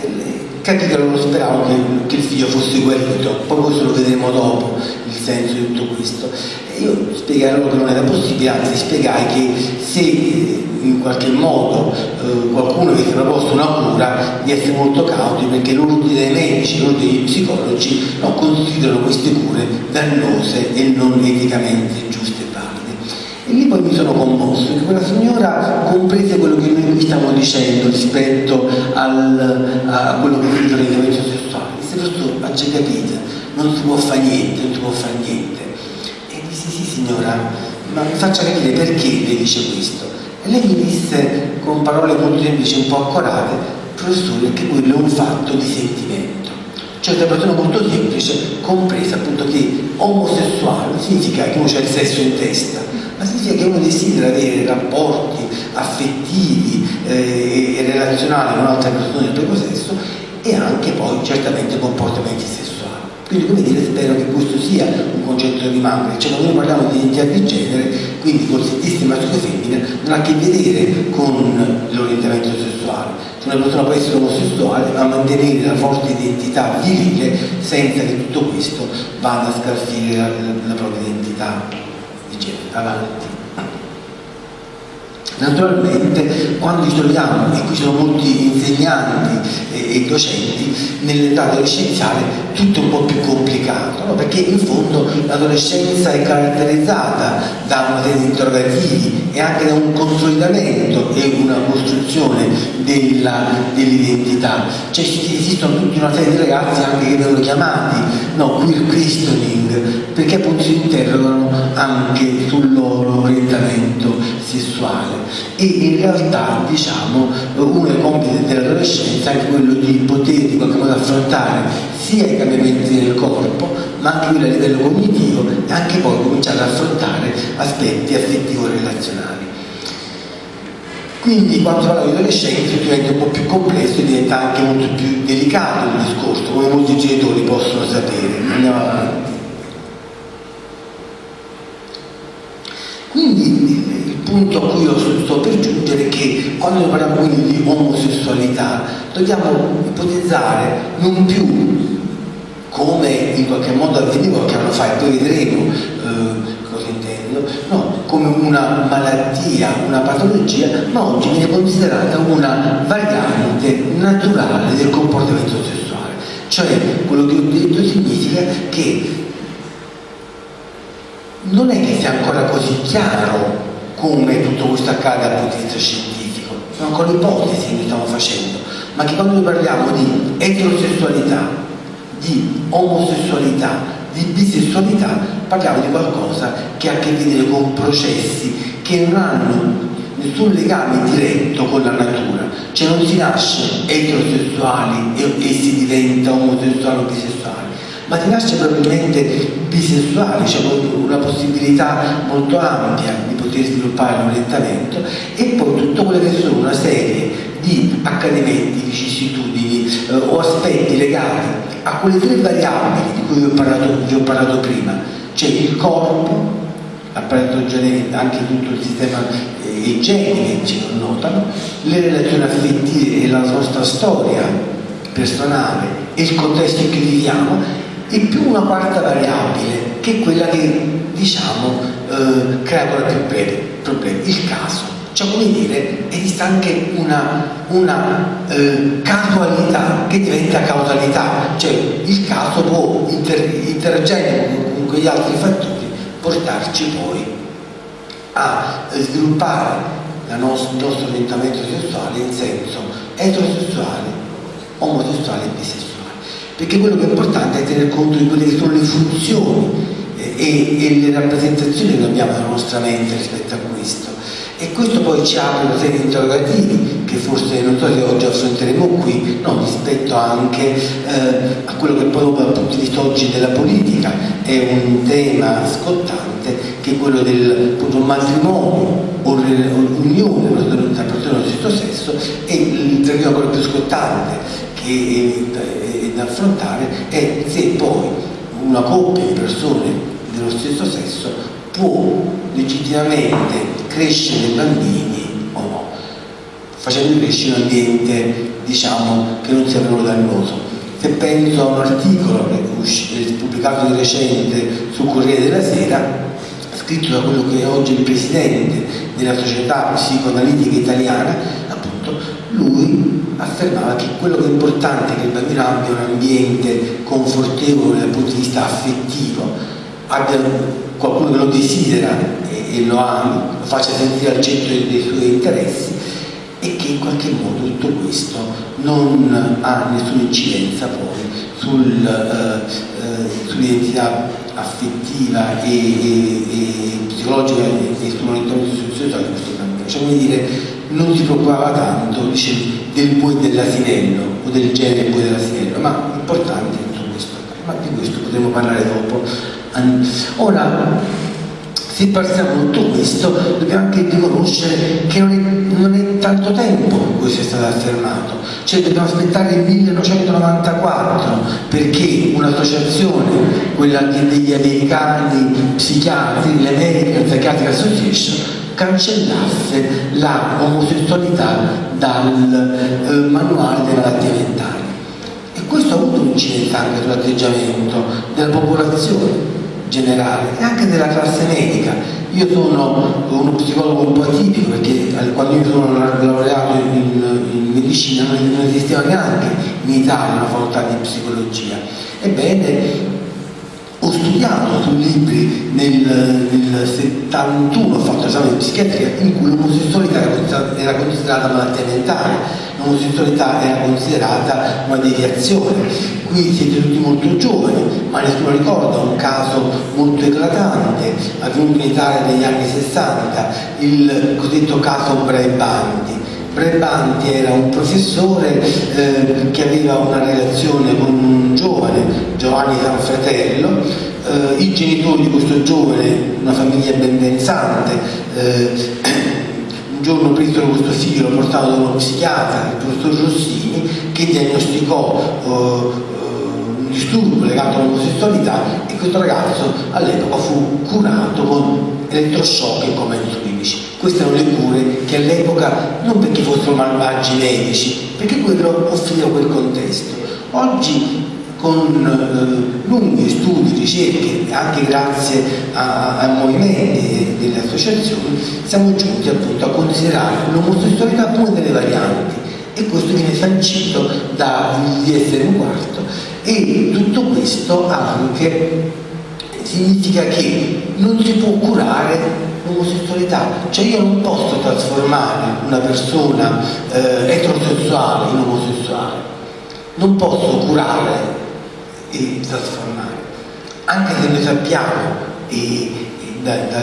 Eh, capì che loro speravano che, che, il figlio fosse guarito poi questo lo vedremo dopo il senso di tutto questo. Io spiegai loro che non era possibile, anzi spiegai che se in qualche modo eh, qualcuno avesse proposto una cura di essere molto cauti perché l'ordine dei medici, l'ordine degli psicologi no, considerano queste cure dannose e non eticamente giuste e. E lì poi mi sono commosso perché quella signora comprese quello che noi qui stiamo dicendo rispetto al, a quello che è il orientamento sessuale. Disse, ma c'è capite, non si può fare niente, non si può fare niente sì signora, ma mi faccia capire perché lei dice questo. E lei mi disse con parole molto semplici, un po' accorate, professore, che quello è un fatto di sentimento. Cioè una persona molto semplice, compresa appunto che omosessuale significa che uno c'è il sesso in testa, ma significa che uno desidera avere rapporti affettivi eh, e relazionali con altre persone del proprio sesso e anche poi certamente comportamenti sessuali. Quindi come dire, spero che questo sia un concetto che rimanga, cioè quando noi parliamo di identità di genere, quindi con sentisse maschio e femmina, non ha a che vedere con l'orientamento sessuale. Cioè una persona può essere omosessuale ma mantenere la forte identità virile senza che tutto questo vada a scalfire la, la propria identità di genere. Avanti. Naturalmente quando ci troviamo, e qui sono molti insegnanti e, e docenti, nell'età adolescenziale tutto è un po' più complicato, no? perché in fondo l'adolescenza è caratterizzata da una serie di interrogativi e anche da un consolidamento e una costruzione dell'identità. Cioè esistono tutta una serie di ragazzi anche che vengono chiamati no, queer questioning, perché appunto si interrogano anche sul loro orientamento sessuale e in realtà diciamo uno dei compiti dell'adolescenza è quello di poter in qualche modo affrontare sia i cambiamenti nel corpo ma anche quello a livello cognitivo e anche poi cominciare ad affrontare aspetti affettivo-relazionali. Quindi quando si parla di adolescenza diventa un po' più complesso e diventa anche molto più delicato il discorso, come molti genitori possono sapere. Andiamo avanti. Quindi il punto a cui io sto per giungere è che quando parliamo quindi di omosessualità dobbiamo ipotizzare non più come in qualche modo avveniva qualche anno fa e poi vedremo eh, cosa intendo, no, come una malattia, una patologia, ma oggi viene considerata una variante naturale del comportamento sessuale. Cioè quello che ho detto significa che non è che sia ancora così chiaro come tutto questo accade dal punto di vista scientifico, sono ancora ipotesi che stiamo facendo, ma che quando noi parliamo di eterosessualità, di omosessualità, di bisessualità, parliamo di qualcosa che ha a che vedere con processi che non hanno nessun legame diretto con la natura, cioè non si nasce eterosessuali e, e si diventa omosessuale o bisessuale ma ti nasce probabilmente bisessuale, c'è cioè una possibilità molto ampia di poter sviluppare l'orientamento e poi tutto quello che sono una serie di accadimenti, vicissitudini eh, o aspetti legati a quelle tre variabili di cui vi ho parlato, vi ho parlato prima, cioè il corpo, genetico, anche tutto il sistema eh, i geni che ci connotano, le relazioni affettive e la nostra storia personale e il contesto in cui viviamo e più una quarta variabile che è quella che diciamo eh, crea ancora più problemi, il caso. Cioè come dire, esiste anche una, una eh, casualità che diventa causalità, cioè il caso può inter, interagendo con quegli altri fattori portarci poi a sviluppare nostro, il nostro orientamento sessuale in senso eterosessuale, omosessuale e bisessuale perché quello che è importante è tener conto di quelle che sono le funzioni eh, e, e le rappresentazioni che abbiamo nella nostra mente rispetto a questo. E questo poi ci apre una serie di interrogativi che forse non so se oggi affronteremo qui, no, rispetto anche eh, a quello che poi dal punto di vista oggi della politica è un tema scottante che è quello del appunto, matrimonio o l'unione tra persone dello stesso sesso e il terreno ancora più scottante che è, da affrontare è se poi una coppia di persone dello stesso sesso può legittimamente crescere bambini o no, facendo crescere un ambiente diciamo che non sia per dannoso. Se penso a un articolo pubblicato di recente sul Corriere della Sera, scritto da quello che è oggi il presidente della società psicoanalitica italiana, appunto, lui affermava che quello che è importante è che il bambino abbia un ambiente confortevole dal punto di vista affettivo, abbia qualcuno che lo desidera e, e lo ami, lo faccia sentire al centro dei suoi interessi e che in qualche modo tutto questo non ha nessuna incidenza poi sul, uh, uh, sull'identità affettiva e, e, e psicologica e, e sull'orientamento sociale di questo bambino. Cioè, non si preoccupava tanto dice, del poi dell'asinello o del genere poi dell'asinello, ma importante tutto questo. Ma di questo potremo parlare dopo. Ora, se passiamo tutto questo, dobbiamo anche riconoscere che non è, non è tanto tempo che questo è stato affermato, cioè dobbiamo aspettare il 1994 perché un'associazione, quella degli americani psichiatri, l'American Psychiatric Association, cancellasse la omosessualità dal eh, manuale delle malattie mentali. E questo ha avuto un'incidenza anche sull'atteggiamento della popolazione generale e anche della classe medica. Io sono uno psicologo un po' atipico perché quando io sono laureato in, in medicina non esisteva neanche in Italia una facoltà di psicologia. Ebbene, ho studiato su libri nel, nel 71, ho fatto esame di psichiatria in cui l'omosessualità era, era considerata malattia mentale l'omosessualità era considerata una deviazione. Qui siete tutti molto giovani, ma nessuno ricorda un caso molto eclatante avvenuto in Italia negli anni 60, il cosiddetto caso Braebanti. Braebanti era un professore eh, che aveva una relazione con un giovane, Giovanni Sanfratello, eh, i genitori di questo giovane, una famiglia ben pensante, eh, un giorno presero questo figlio, lo portarono da uno psichiatra, il professor Rossini, che diagnosticò uh, uh, un disturbo legato all'omosessualità e questo ragazzo all'epoca fu curato con elettroshock e insulinici. Queste erano le cure che all'epoca, non perché fossero malvagi medici, perché quello offriva quel contesto. Oggi con eh, lunghi studi, ricerche, anche grazie ai movimenti delle associazioni, siamo giunti appunto a considerare l'omosessualità come delle varianti e questo viene sancito dal DSM quarto e tutto questo anche significa che non si può curare l'omosessualità, cioè io non posso trasformare una persona eh, eterosessuale in omosessuale, non posso curare e trasformare. Anche se noi sappiamo, e, da, da,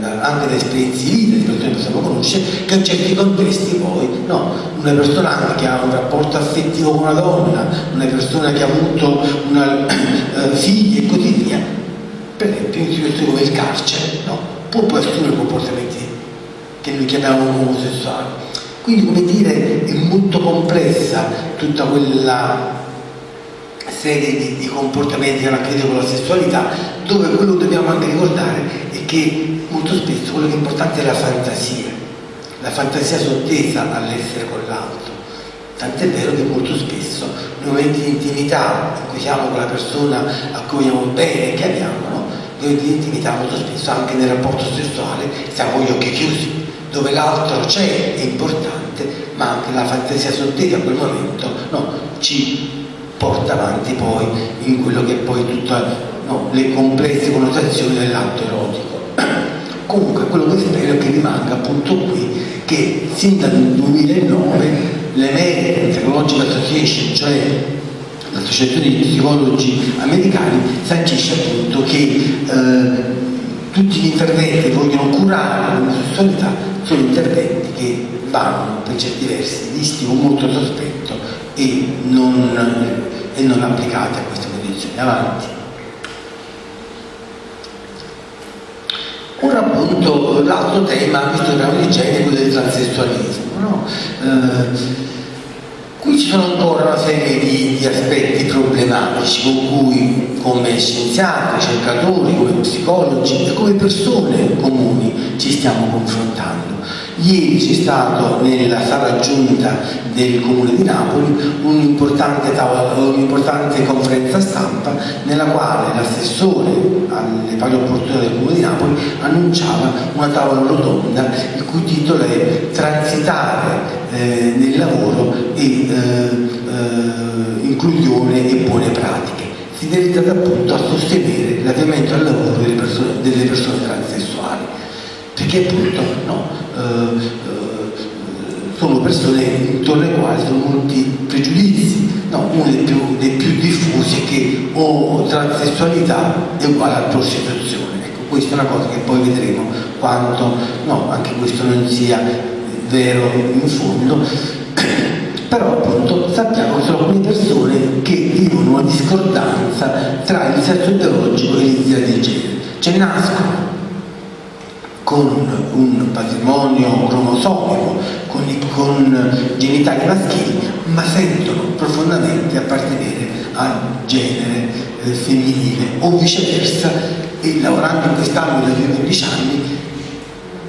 da, anche da esperienze vita di persone che possiamo conoscere, che in certi contesti poi, no, una persona che ha un rapporto affettivo con una donna, una persona che ha avuto una, uh, figli e così via, per esempio in come il carcere, no, può poi assumere comportamenti che noi chiamiamo omosessuali. Quindi come dire è molto complessa tutta quella serie di, di comportamenti che hanno a che vedere con la sessualità, dove quello che dobbiamo anche ricordare è che molto spesso quello che è importante è la fantasia, la fantasia sottesa all'essere con l'altro. Tant'è vero che molto spesso nei momenti di intimità in cui siamo con la persona a cui vogliamo bene, che abbiamo, no? nei momenti di intimità molto spesso anche nel rapporto sessuale siamo gli occhi chiusi, dove l'altro c'è, è importante, ma anche la fantasia sottesa a quel momento no, ci porta avanti poi in quello che è poi tutte no, le complesse connotazioni dell'atto erotico. Comunque quello che spero è che rimanga appunto qui che sin dal 2009 l'American Psychological Association, cioè l'associazione di psicologi americani, sancisce appunto che eh, tutti gli interventi che vogliono curare l'omosessualità sono interventi che vanno per certi versi visti con molto sospetto e non, e non applicate a queste condizioni. Avanti. Ora appunto l'altro tema, visto che abbiamo di genere, è quello del transessualismo. No? Eh, qui ci sono ancora una serie di, di, aspetti problematici con cui come scienziati, ricercatori, come psicologi e come persone comuni ci stiamo confrontando. Ieri c'è stato nella sala giunta del Comune di Napoli un'importante, un conferenza stampa nella quale l'assessore alle pari opportunità del Comune di Napoli annunciava una tavola rotonda il cui titolo è Transitare eh, nel lavoro e eh, eh, inclusione e buone pratiche. Si dedicata appunto a sostenere l'avviamento al lavoro delle persone, delle persone transessuali perché appunto no, eh, eh, sono persone intorno alle quali sono molti pregiudizi. No, uno dei più, dei più, diffusi è che o transessualità è uguale a prostituzione. Ecco, questa è una cosa che poi vedremo quanto no, anche questo non sia vero in fondo. Però appunto sappiamo che sono alcune persone che vivono una discordanza tra il sesso ideologico e l'idea di genere. Cioè nascono con un patrimonio cromosomico, con, con genitali maschili, ma sentono profondamente appartenere al genere eh, femminile o viceversa e lavorando in quest'ambito da 15 anni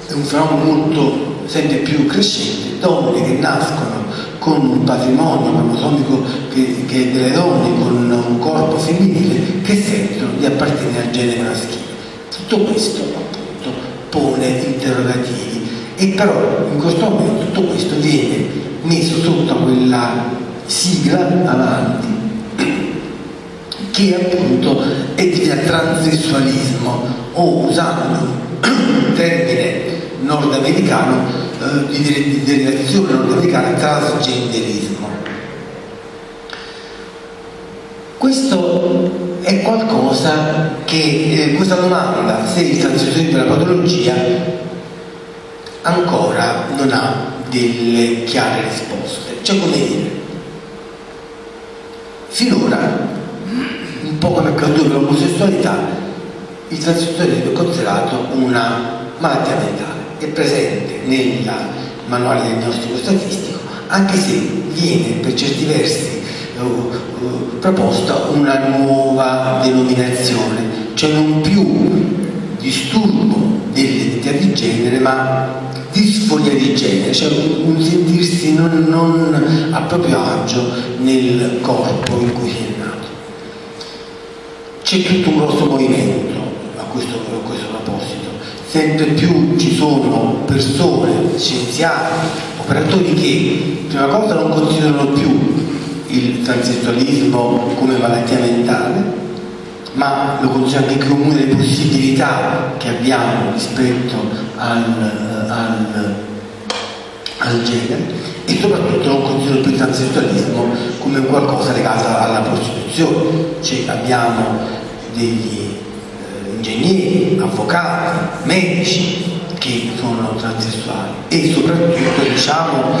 è un fenomeno molto sempre più crescente, donne che nascono con un patrimonio cromosomico che, che è delle donne, con un corpo femminile, che sentono di appartenere al genere maschile. Tutto questo pone interrogativi e però in questo momento tutto questo viene messo sotto quella sigla avanti che appunto è di transessualismo o usando un termine nordamericano eh, di derivazione nordamericana transgenderismo. Questo è qualcosa che, eh, questa domanda, se il transessualismo è una patologia, ancora non ha delle chiare risposte. Cioè come dire, finora, un po' come accaduto per l'omosessualità, il transessualismo è considerato una malattia mentale, è presente nel manuale del diagnostico statistico, anche se viene per certi versi proposta una nuova denominazione, cioè non più disturbo dell'identità di genere, ma disforia di genere, cioè un sentirsi non, non a proprio agio nel corpo in cui si è nato. C'è tutto un grosso movimento a questo, a questo proposito, sempre più ci sono persone, scienziati, operatori che prima cosa non considerano più il transessualismo come malattia mentale, ma lo considero anche come una delle possibilità che abbiamo rispetto al, al, al genere e soprattutto non considero più il transessualismo come qualcosa legato alla prostituzione, cioè abbiamo degli eh, ingegneri, avvocati, medici che sono transessuali e soprattutto diciamo,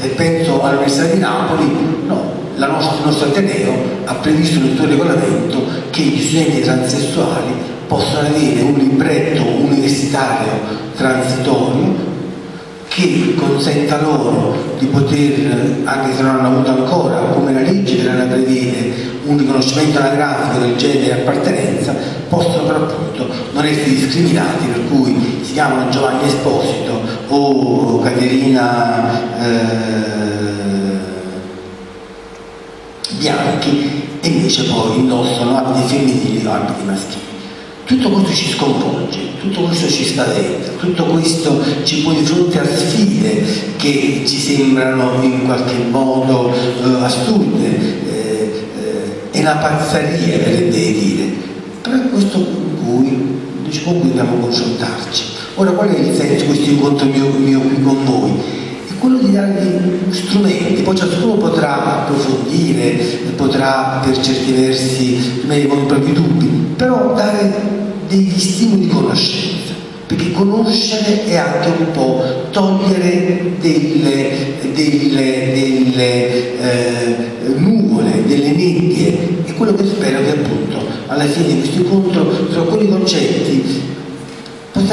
se penso all'Università di Napoli, no, nostra, il nostro Ateneo ha previsto nel suo regolamento che gli studenti transessuali possano avere un libretto universitario transitorio che consenta loro di poter, anche se non hanno avuto ancora, come la legge la prevede, un riconoscimento anagrafico del genere e appartenenza, possono per appunto non essere discriminati, per cui si chiamano Giovanni Esposito o Caterina eh, bianchi e invece poi indossano abiti femminili o abiti maschili. Tutto questo ci sconvolge, tutto questo ci spaventa, tutto questo ci pone di fronte a sfide che ci sembrano in qualche modo eh, assurde, eh, eh, è una pazzaria per dire, però è questo con cui, con cui dobbiamo confrontarci. Ora qual è il senso di questo incontro mio, mio qui con voi? Quello di dargli strumenti, poi ciascuno potrà approfondire, potrà per certi versi rimanere con i propri dubbi, però dare degli stimoli di conoscenza, perché conoscere è anche un po' togliere delle, delle, delle eh, nuvole, delle nebbie. E quello che spero che appunto alla fine di questo incontro sono quei concetti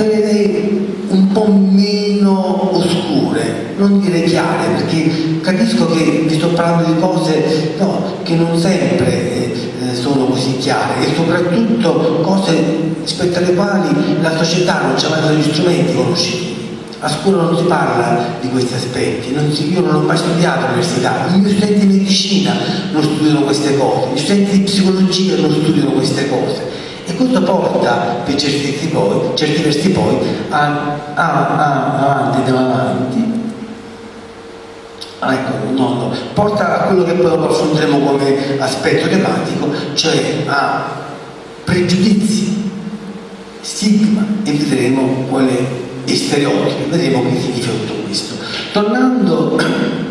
potrei un po' meno oscure, non dire chiare, perché capisco che vi sto parlando di cose no, che non sempre eh, sono così chiare e soprattutto cose rispetto alle quali la società non ci ha mai dato gli strumenti conoscitivi. A scuola non si parla di questi aspetti, non si, io non ho mai studiato all'università, i miei studenti di medicina non studiano queste cose, gli studenti di psicologia non studiano queste cose e questo porta per certi versi poi, certi versi poi a, a, a, avanti e avanti ah, ecco, no, no, porta a quello che poi affronteremo come aspetto tematico, cioè a pregiudizi, stigma e vedremo quale è stereotipo, vedremo che significa tutto questo. Tornando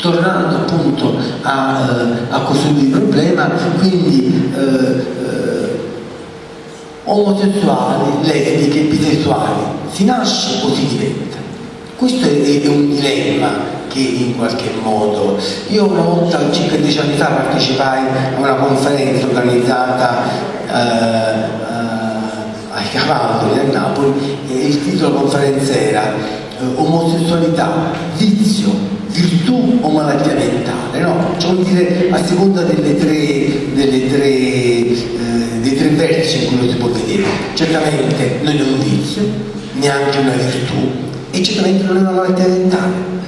tornando appunto a, a questo problema, quindi eh, omosessuali, lesbiche, bisessuali, si nasce o si diventa? Questo è, è un dilemma che in qualche modo io una volta circa dieci anni fa partecipai a una conferenza organizzata eh, eh, ai Cavalli a Napoli e il titolo della conferenza era eh, omosessualità, vizio, virtù o malattia mentale, no? Cioè vuol dire a seconda delle tre, delle tre eh, dei tre vertici in cui lo si può vedere. Certamente non è un vizio, neanche una virtù, e certamente non è una malattia mentale.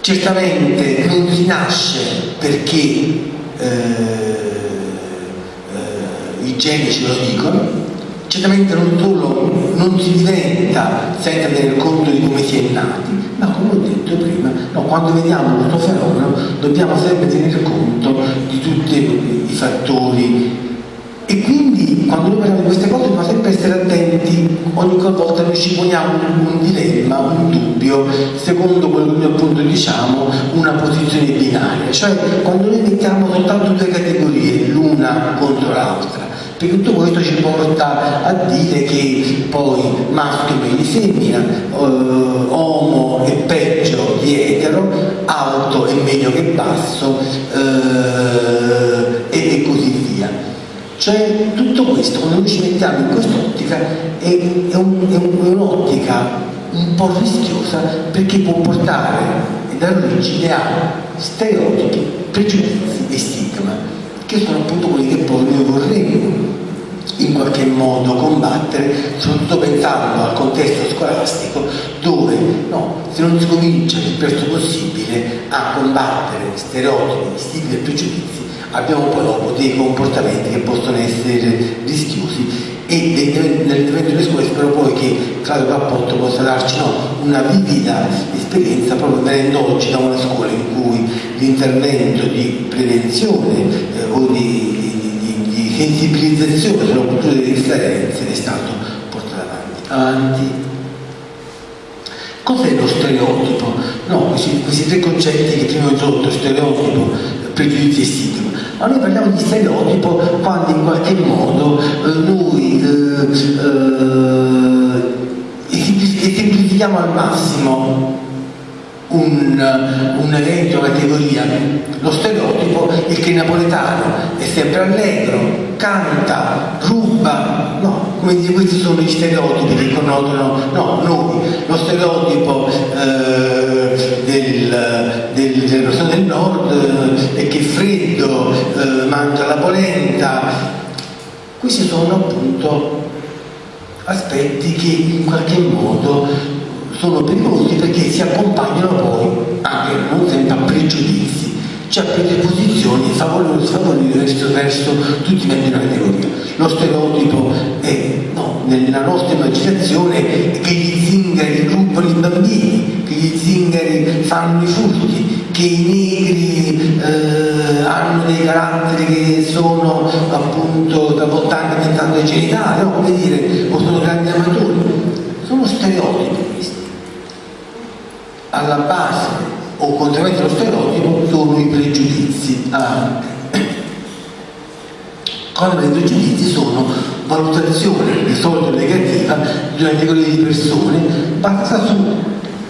Certamente non si nasce perché eh, eh, i geni ce lo dicono, certamente non solo non si diventa senza tener conto di come si è nati, ma come ho detto prima, no, quando vediamo questo fenomeno dobbiamo sempre tenere conto di tutti i fattori e quindi quando noi parliamo di queste cose dobbiamo sempre essere attenti, ogni volta noi ci poniamo un dilemma, un dubbio, secondo quello che noi appunto diciamo, una posizione binaria, cioè quando noi mettiamo soltanto due categorie, l'una contro l'altra, perché tutto questo ci porta a dire che poi maschio di femmina, eh, uomo è peggio di etero, alto è meglio che basso eh, e, e, così via. Cioè tutto questo, quando noi ci mettiamo in quest'ottica, è, è, un, è un'ottica un po' rischiosa perché può portare e dare origine a stereotipi, pregiudizi e stigma che sono appunto quelli che poi noi vorremmo in qualche modo combattere, soprattutto pensando al contesto scolastico dove no, se non si comincia il presto possibile a combattere stereotipi, stigmi e pregiudizi, abbiamo poi dopo dei comportamenti che possono essere rischiosi e nell'intervento delle scuole spero poi che Claudio Cappotto possa darci no, una vivida esperienza proprio venendo oggi da una scuola in cui l'intervento di prevenzione eh, o di, di, di, sensibilizzazione sulla cultura delle differenze è stato portato avanti. avanti. Cos'è lo stereotipo? No, questi, questi, tre concetti che prima ho introdotto, stereotipo, pregiudizio e stigma ma noi parliamo di stereotipo quando in qualche modo eh, noi eh, eh, esemplifichiamo al massimo un, un, evento, categoria. Lo stereotipo è che il napoletano è sempre allegro, canta, ruba, no, dire, questi sono gli stereotipi che connotano, no, noi, lo stereotipo eh, del, del, delle persone del nord eh, che è freddo, eh, mangia la polenta, questi sono appunto aspetti che in qualche modo sono pericolosi perché si accompagnano poi anche non sempre a pregiudizi, a predisposizioni favorevoli verso, verso tutti i membri della categoria. Lo stereotipo è no, nella nostra immaginazione che gli zingari rubano i bambini, che gli zingari fanno i furti, che i negri eh, hanno dei caratteri che sono appunto talvolta anche pensando ai genitali, no? come dire, o sono grandi amatori. Sono stereotipi alla base o contrariamente allo stereotipo sono i pregiudizi avanti. Come i pregiudizi sono valutazione di solito negativa di una categoria di persone basata su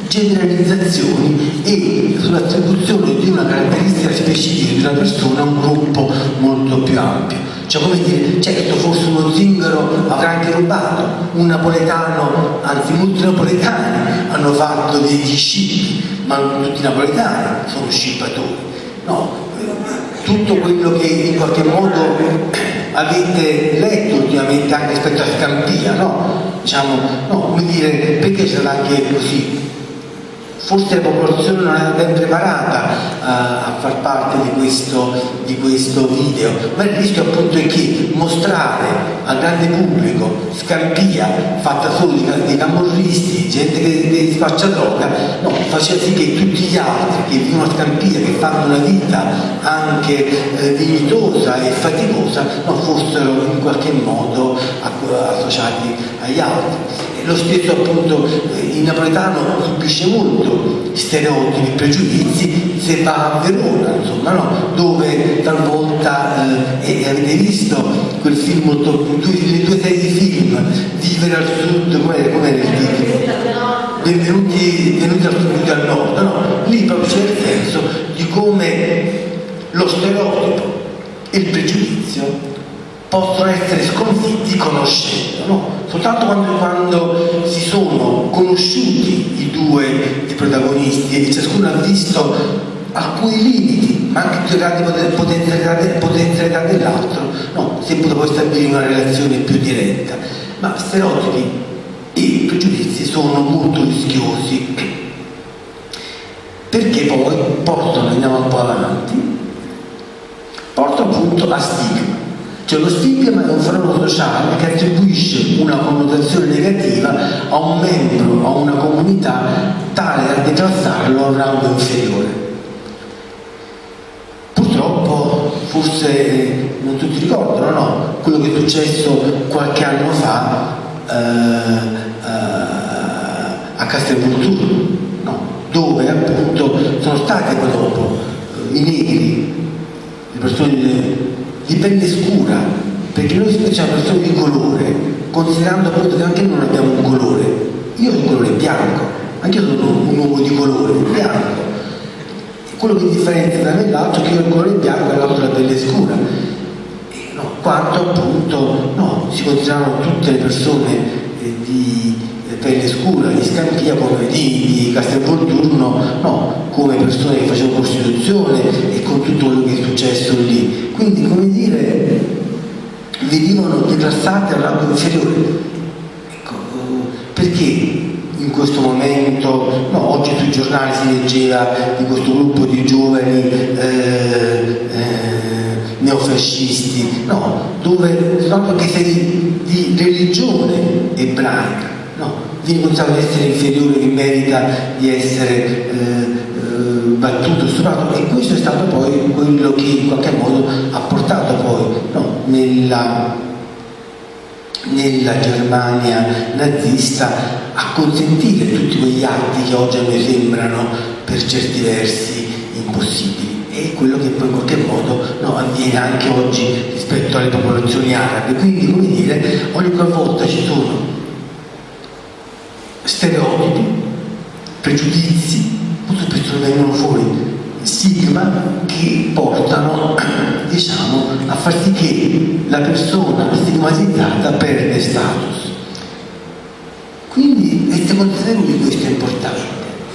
generalizzazioni e sull'attribuzione di una caratteristica specifica di una persona a un gruppo molto più ampio. Cioè come dire, certo forse uno zingaro avrà anche rubato, un napoletano, anzi molti napoletani hanno fatto degli scippi, ma tutti i napoletani sono scippatori. No, tutto quello che in qualche modo avete letto ultimamente anche rispetto a Scampia, no? Diciamo, no, come dire, perché sarà anche così forse la popolazione non era ben preparata a, a far parte di questo, di questo, video, ma il rischio appunto è che mostrare al grande pubblico Scampia fatta solo di, di camorristi, gente che, che spaccia droga, no, faceva sì che tutti gli altri che vivono a Scampia, che fanno una vita anche eh, dignitosa e faticosa, no, fossero in qualche modo associati agli altri. Lo stesso appunto il napoletano subisce molto stereotipi, pregiudizi se va a Verona, insomma, no? dove talvolta, eh, e avete visto quel film molto, le due serie di film, Vivere al sud, com'era, com'era il titolo? Benvenuti, venuti al sud al nord, no? Lì proprio c'è il senso di come lo stereotipo e il pregiudizio possono essere sconfitti conoscendo, no? soltanto quando, quando, si sono conosciuti i due i protagonisti e ciascuno ha visto alcuni limiti, ma anche più grandi potenzialità, dell'altro, no, si è potuto poi stabilire una relazione più diretta. Ma stereotipi e pregiudizi sono molto rischiosi perché poi portano, andiamo un po' avanti, portano appunto a stigma cioè lo stigma è un fenomeno sociale che attribuisce una connotazione negativa a un membro, a una comunità, tale da declassarlo a un rango inferiore. Purtroppo forse eh, non tutti ricordano, no, quello che è successo qualche anno fa eh, eh, a Castelvolturno, no, dove appunto sono stati dopo i negri, le persone di pelle scura, perché noi siamo persone di colore, considerando appunto che anche noi non abbiamo un colore. Io ho il colore bianco, anche io sono un uomo di colore, bianco. Quello che differenzia da me l'altro è che io ho il colore bianco e l'altro la pelle scura. E, no, quanto appunto no, si considerano tutte le persone eh, di pelle scura, di Scampia come di, di Castelvolturno, no, come persone che facevano Costituzione e con tutto quello che è successo lì. Quindi come dire, venivano declassati al rango inferiore. Ecco, perché in questo momento, no, oggi sui giornali si leggeva di questo gruppo di giovani eh, eh, neofascisti, no, dove sono anche se di, di religione ebraica, no, viene considerato essere inferiore che merita di essere eh, battuto, stuprato e questo è stato poi quello che in qualche modo ha portato poi no, nella, nella Germania nazista a consentire tutti quegli atti che oggi a noi sembrano per certi versi impossibili. E quello che poi in qualche modo no, avviene anche oggi rispetto alle popolazioni arabe. Quindi come dire ogni volta ci sono stereotipi pregiudizi molto spesso vengono fuori stigma che portano diciamo, a far sì che la persona stigmatizzata perde status. Quindi essere consapevoli di questo è importante.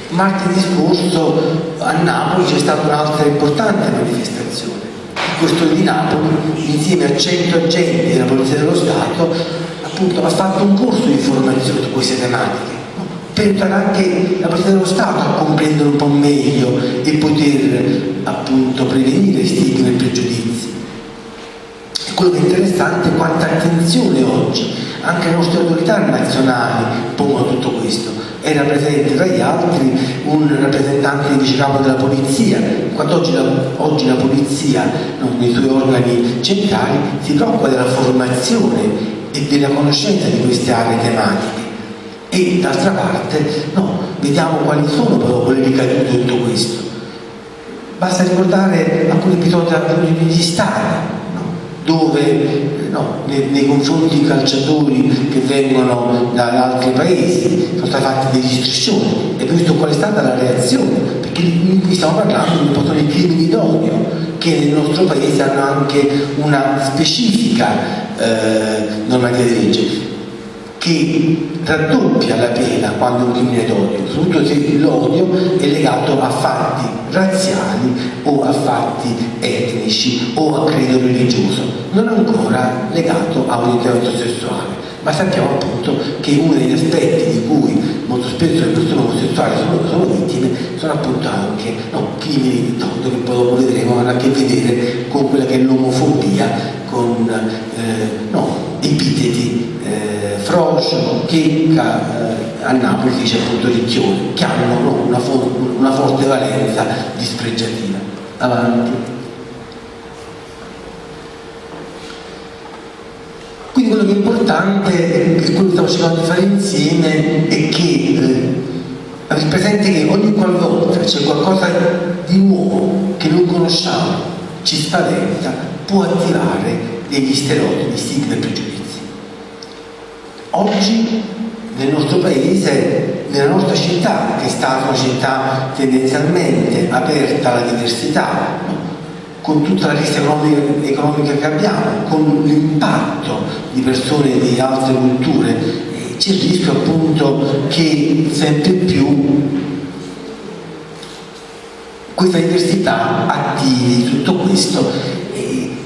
Martedì scorso a Napoli c'è stata un'altra importante manifestazione. Il Questore di Napoli, insieme a 100 agenti della Polizia dello Stato, appunto, ha fatto un corso di formazione su queste tematiche per aiutare anche la Polizia dello Stato a comprendere un po' meglio e poter appunto prevenire stigmi e pregiudizi. Quello che è interessante è quanta attenzione oggi anche le nostre autorità nazionali pongono tutto questo. Era presente tra gli altri un rappresentante di vicecapo della polizia, quando oggi la, oggi la polizia nei suoi organi centrali si preoccupa della formazione e della conoscenza di queste aree tematiche e d'altra parte no, vediamo quali sono proprio le ricadute di tutto questo. Basta ricordare alcuni episodi negli stadi, dove no, nei, nei, confronti di calciatori che vengono da altri paesi sono state fatte delle istruzioni e visto qual è stata la reazione, perché qui stiamo parlando di un di crimini d'odio che nel nostro paese hanno anche una specifica eh, normativa di legge che raddoppia la pena quando un crimine d'odio, soprattutto se l'odio è legato a fatti razziali o a fatti etnici o a credo religioso, non ancora legato a un intervento sessuale. Ma sappiamo appunto che uno degli aspetti di cui molto spesso le persone omosessuali sono, sono vittime sono appunto anche no, crimini d'odio che poi dopo vedremo hanno a che vedere con quella che è l'omofobia, con eh, no, epiteti eh, Frocio, Checca, eh, a Napoli dice appunto Ricchione, che hanno no, una, for una forte valenza dispregiativa. Avanti. Quindi quello che è importante, e quello che stiamo cercando di fare insieme, è che eh, avete presente che ogni qualvolta c'è qualcosa di nuovo che non conosciamo, ci spaventa, può attivare degli stereotipi, stigmi e pregiudizi. Oggi nel nostro paese, nella nostra città, che è stata una città tendenzialmente aperta alla diversità, con tutta la lista economica, economica che abbiamo, con l'impatto di persone di altre culture, c'è il rischio appunto che sempre più questa diversità attivi tutto questo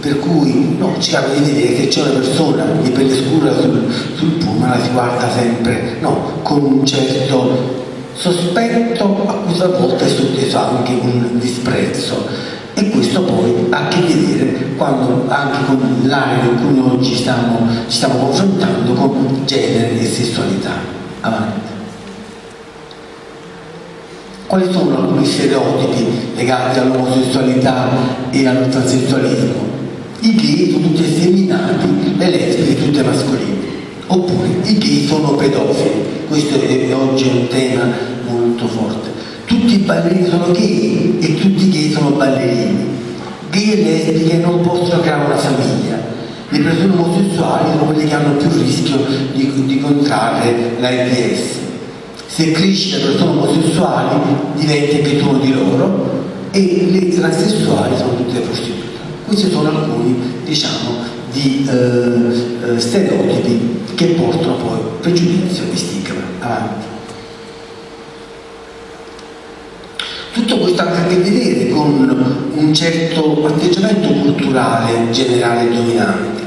per cui no, cerchiamo di vedere che c'è una persona di pelle scura sul, sul la si guarda sempre no, con un certo sospetto a cui a volte è sotteso anche un disprezzo e questo poi ha a che vedere quando, anche con l'area in cui ci stiamo, ci stiamo confrontando con genere e sessualità. Avanti. Quali sono alcuni stereotipi legati all'omosessualità e al transessualismo? I gay sono tutti effeminati, le lesbiche tutte mascolini. Oppure i gay sono pedofili. Questo è, oggi un tema molto forte. Tutti i ballerini sono gay e tutti i gay sono ballerini. Gay e lesbiche non possono creare una famiglia. Le persone omosessuali sono quelle che hanno più rischio di, di contrarre l'AIDS se cresce le persone omosessuali diventa anche uno di loro e le transessuali sono tutte prostitute. Questi sono alcuni, diciamo, di eh, eh, stereotipi che portano poi pregiudizio e stigma avanti. Tutto questo ha a che vedere con un certo atteggiamento culturale generale dominante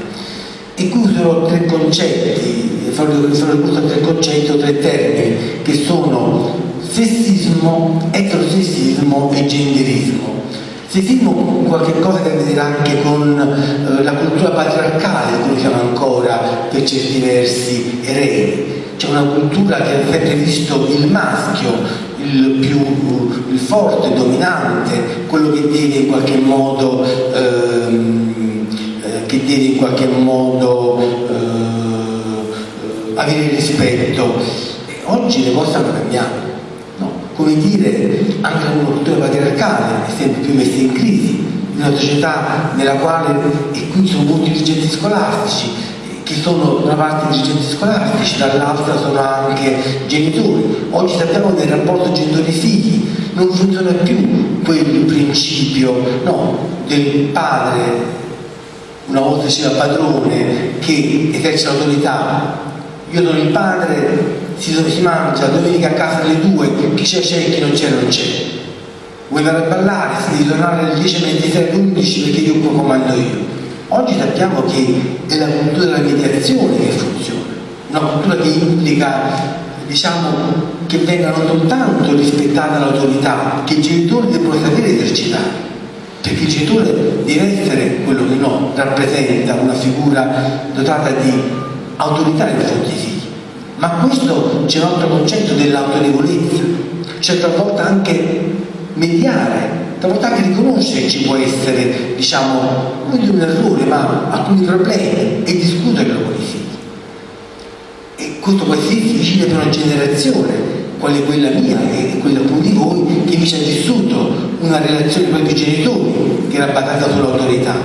e qui userò tre concetti, farò ricorso a tre concetti o tre termini che sono sessismo, eterosessismo e genderismo. Sessismo qualche cosa che a vedere anche con eh, la cultura patriarcale di cui siamo ancora per certi versi eredi. C'è una cultura che ha sempre visto il maschio, il più il forte, dominante, quello che deve in qualche modo ehm, che deve in qualche modo eh, avere rispetto. Oggi le cose stanno cambiando. Come dire, anche la cultura patriarcale è sempre più messa in crisi, in una società nella quale, e qui sono molti dirigenti scolastici, che sono da una parte dirigenti scolastici, dall'altra sono anche genitori. Oggi sappiamo che il rapporto genitori-figli non funziona più quel principio no, del padre una volta sia padrone che esercita l'autorità io sono il padre si, si mangia domenica a casa alle due chi c'è c'è e chi non c'è non c'è. Vuoi andare a ballare? Si devi tornare alle 10 alle 11 perché io qua comando io. Oggi sappiamo che è la cultura della mediazione che funziona una cultura che implica diciamo che venga non soltanto rispettata l'autorità che i genitori devono sapere esercitare perché il genitore deve essere quello che no, rappresenta una figura dotata di autorità nei confronti dei figli. Ma questo c'è un altro concetto dell'autorevolezza, cioè talvolta anche mediare, talvolta anche riconoscere che ci può essere, diciamo, non di un errore, ma alcuni problemi e discuterlo con i figli. E questo può essere difficile per una generazione, quale quella mia e quella appunto di voi, che invece ha vissuto una relazione con i genitori che era basata sull'autorità.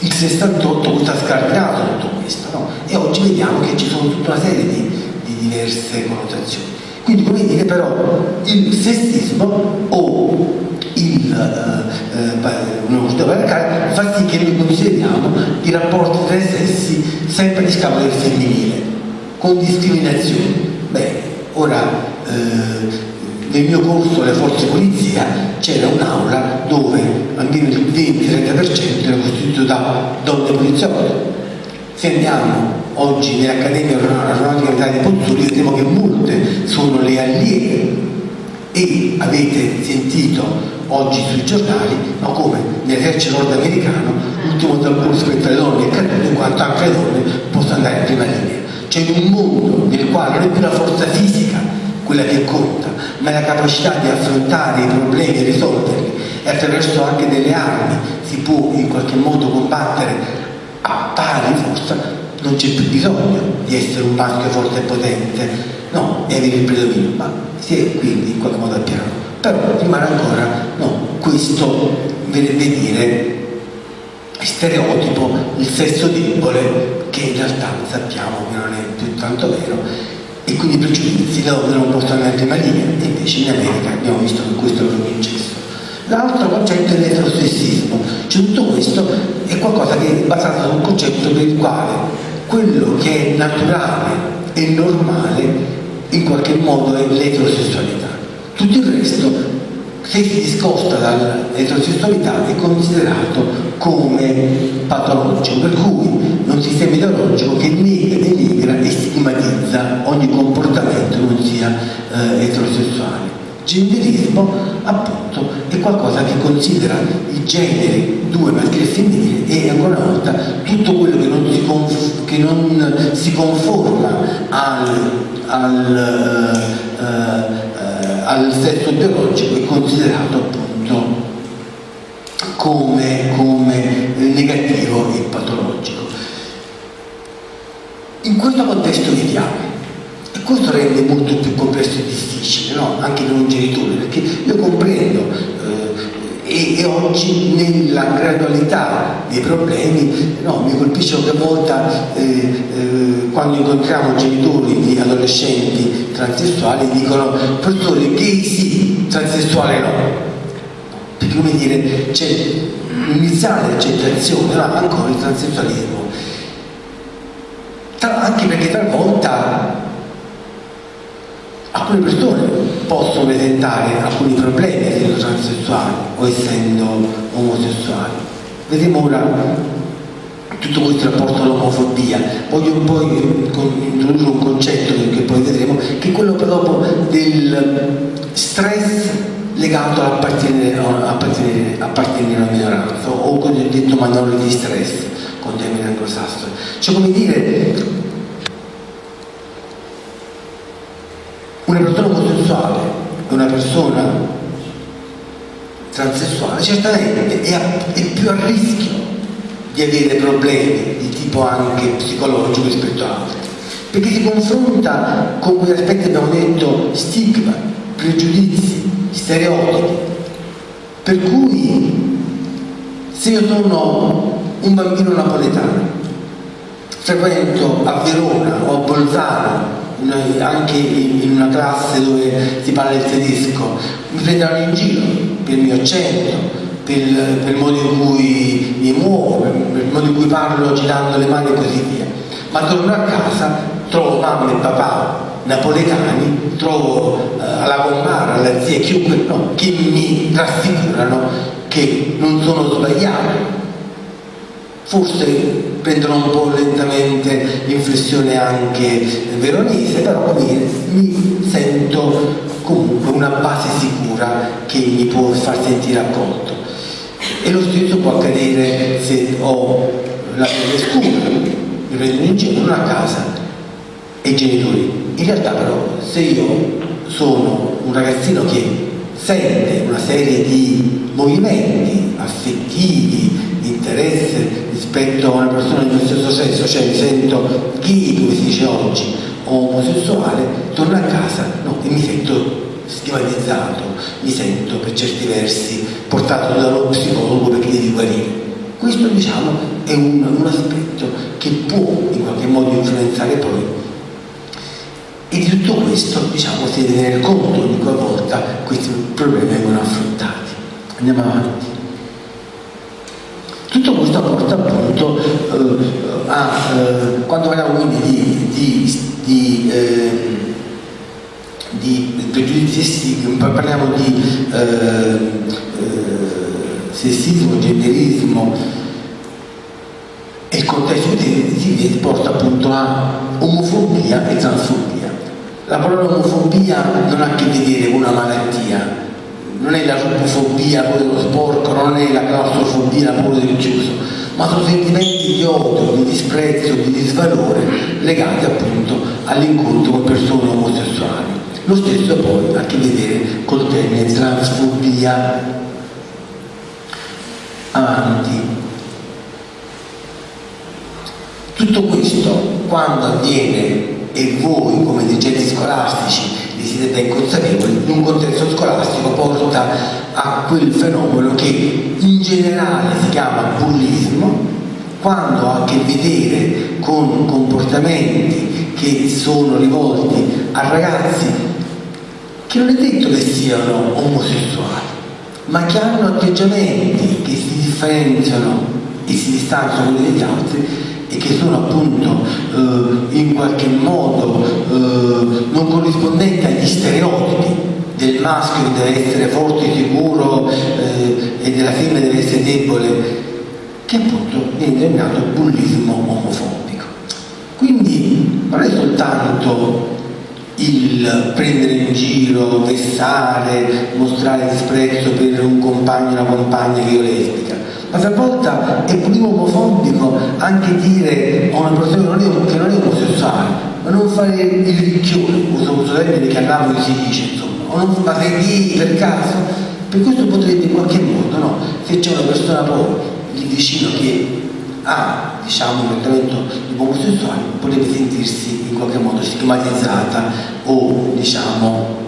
Il 68 questo ha scardinato tutto questo, no? E oggi vediamo che ci sono tutta una serie di, di diverse connotazioni. Quindi come dire però il sessismo o il, eh, eh, uno patriarcale fa sì che noi consideriamo i rapporti tra i sessi sempre di scapolo del femminile, con discriminazioni. Beh, ora eh, nel mio corso alle forze polizia c'era un'aula dove almeno il 20-30% era costituito da donne poliziotte. Se andiamo oggi nell'Accademia Aeronautica Militare di Pozzuoli vedremo che molte sono le allieve e avete sentito oggi sui giornali no, come nell'esercito nordamericano l'ultimo dal corso per le donne è caduto in quanto anche le donne possono andare in prima linea. In un mondo nel quale non è più la forza fisica quella che conta, ma la capacità di affrontare i problemi e risolverli e attraverso anche delle armi si può in qualche modo combattere a pari forza, non c'è più bisogno di essere un maschio forte e potente, no, e avere il predominio, ma si è quindi in qualche modo a piano. Però rimane ancora no, questo verrebbe dire stereotipo, il sesso debole, che in realtà sappiamo che non è più tanto vero e quindi i pregiudizi la non portano in prima linea e invece in America abbiamo visto che questo è proprio incesso. L'altro concetto è l'eterosessismo, cioè tutto questo è qualcosa che è basato su un concetto per il quale quello che è naturale e normale in qualche modo è l'eterosessualità. Tutto il resto se si discosta dall'eterosessualità è considerato come patologico, per cui un sistema ideologico che nega, denigra e stigmatizza ogni comportamento non sia eh, eterosessuale. Genderismo appunto è qualcosa che considera il genere due maschile e femminile e ancora una volta tutto quello che non si, conf che non si conforma al, al, uh, uh, al sesso biologico è considerato appunto come, come negativo e patologico. In questo contesto viviamo questo rende molto più complesso e difficile, no? anche per un genitore, perché io comprendo eh, e, e, oggi nella gradualità dei problemi no, mi colpisce qualche volta eh, eh, quando incontriamo genitori di adolescenti transessuali dicono professore gay sì, transessuale no perché come dire c'è un'iniziale accettazione no, ancora il transessualismo anche perché talvolta alcune persone possono presentare alcuni problemi essendo transessuali o essendo omosessuali. Vedremo ora tutto questo rapporto all'omofobia. Voglio poi introdurre un concetto che poi vedremo, che è quello proprio del stress legato all'appartenere alla minoranza o cosiddetto minority stress con termine anglosassone. Cioè come dire una persona omosessuale e una persona transessuale certamente è, è più a rischio di avere problemi di tipo anche psicologico rispetto a altri perché si confronta con quegli aspetti abbiamo detto stigma, pregiudizi, stereotipi per cui se io sono un bambino napoletano frequento a Verona o a Bolzano anche in una classe dove si parla il tedesco, mi prenderanno in giro per il mio accento, per, per, il modo in cui mi muovo, per, per il modo in cui parlo girando le mani e così via. Ma torno a casa, trovo mamma e papà napoletani, trovo eh, alla compara, alla zia, chiunque no, che mi rassicurano che non sono sbagliato, forse prendono un po' lentamente l'inflessione anche veronese, però mi sento comunque una base sicura che mi può far sentire accolto. E lo stesso può accadere se ho la pelle scura, mi prendono in giro, non a casa, e i genitori. In realtà però se io sono un ragazzino che sente una serie di movimenti affettivi, interesse rispetto a una persona del mio stesso sesso, cioè mi sento gay, come si dice oggi, omosessuale, torno a casa no, e mi sento stigmatizzato, mi sento per certi versi portato dallo psicologo perché devi guarire. Questo diciamo è un, un aspetto che può in qualche modo influenzare poi e di tutto questo diciamo si deve tenere conto ogni qualvolta questi problemi vengono affrontati. Andiamo avanti. Tutto questo porta appunto eh, a, eh, quando parliamo quindi di, di, di, eh, di pregiudizi parliamo di eh, eh, sessismo, genderismo e il contesto si porta appunto a omofobia e transfobia. La parola omofobia non ha a che vedere con una malattia, non è la rubofobia, quello dello sporco, non è la claustrofobia, la paura del chiuso, ma sono sentimenti di odio, di disprezzo, di disvalore legati appunto all'incontro con persone omosessuali. Lo stesso poi ha a che vedere col termine transfobia. Avanti. Tutto questo quando avviene e voi come dirigenti scolastici siete ben consapevoli, in un contesto scolastico porta a quel fenomeno che in generale si chiama bullismo, quando ha a che vedere con comportamenti che sono rivolti a ragazzi che non è detto che siano omosessuali, ma che hanno atteggiamenti che si differenziano e si distanziano dagli altri e che sono appunto eh, in qualche modo eh, non corrispondenti agli stereotipi del maschio che deve essere forte, sicuro eh, e della femmina deve essere debole, che appunto viene denominato bullismo omofobico. Quindi non è soltanto il prendere in giro, vessare, mostrare disprezzo per un compagno o una compagna che io lesbica, ma talvolta è pure omofobico anche dire a una persona che non è, omosessuale, ma non fare il ricchione, uso un termine che a Napoli si dice, insomma, o non fate gay per caso, per questo potrebbe in qualche modo, no? se c'è una persona poi lì vicino che ha diciamo, un trattamento di omosessuale, potrebbe sentirsi in qualche modo stigmatizzata o diciamo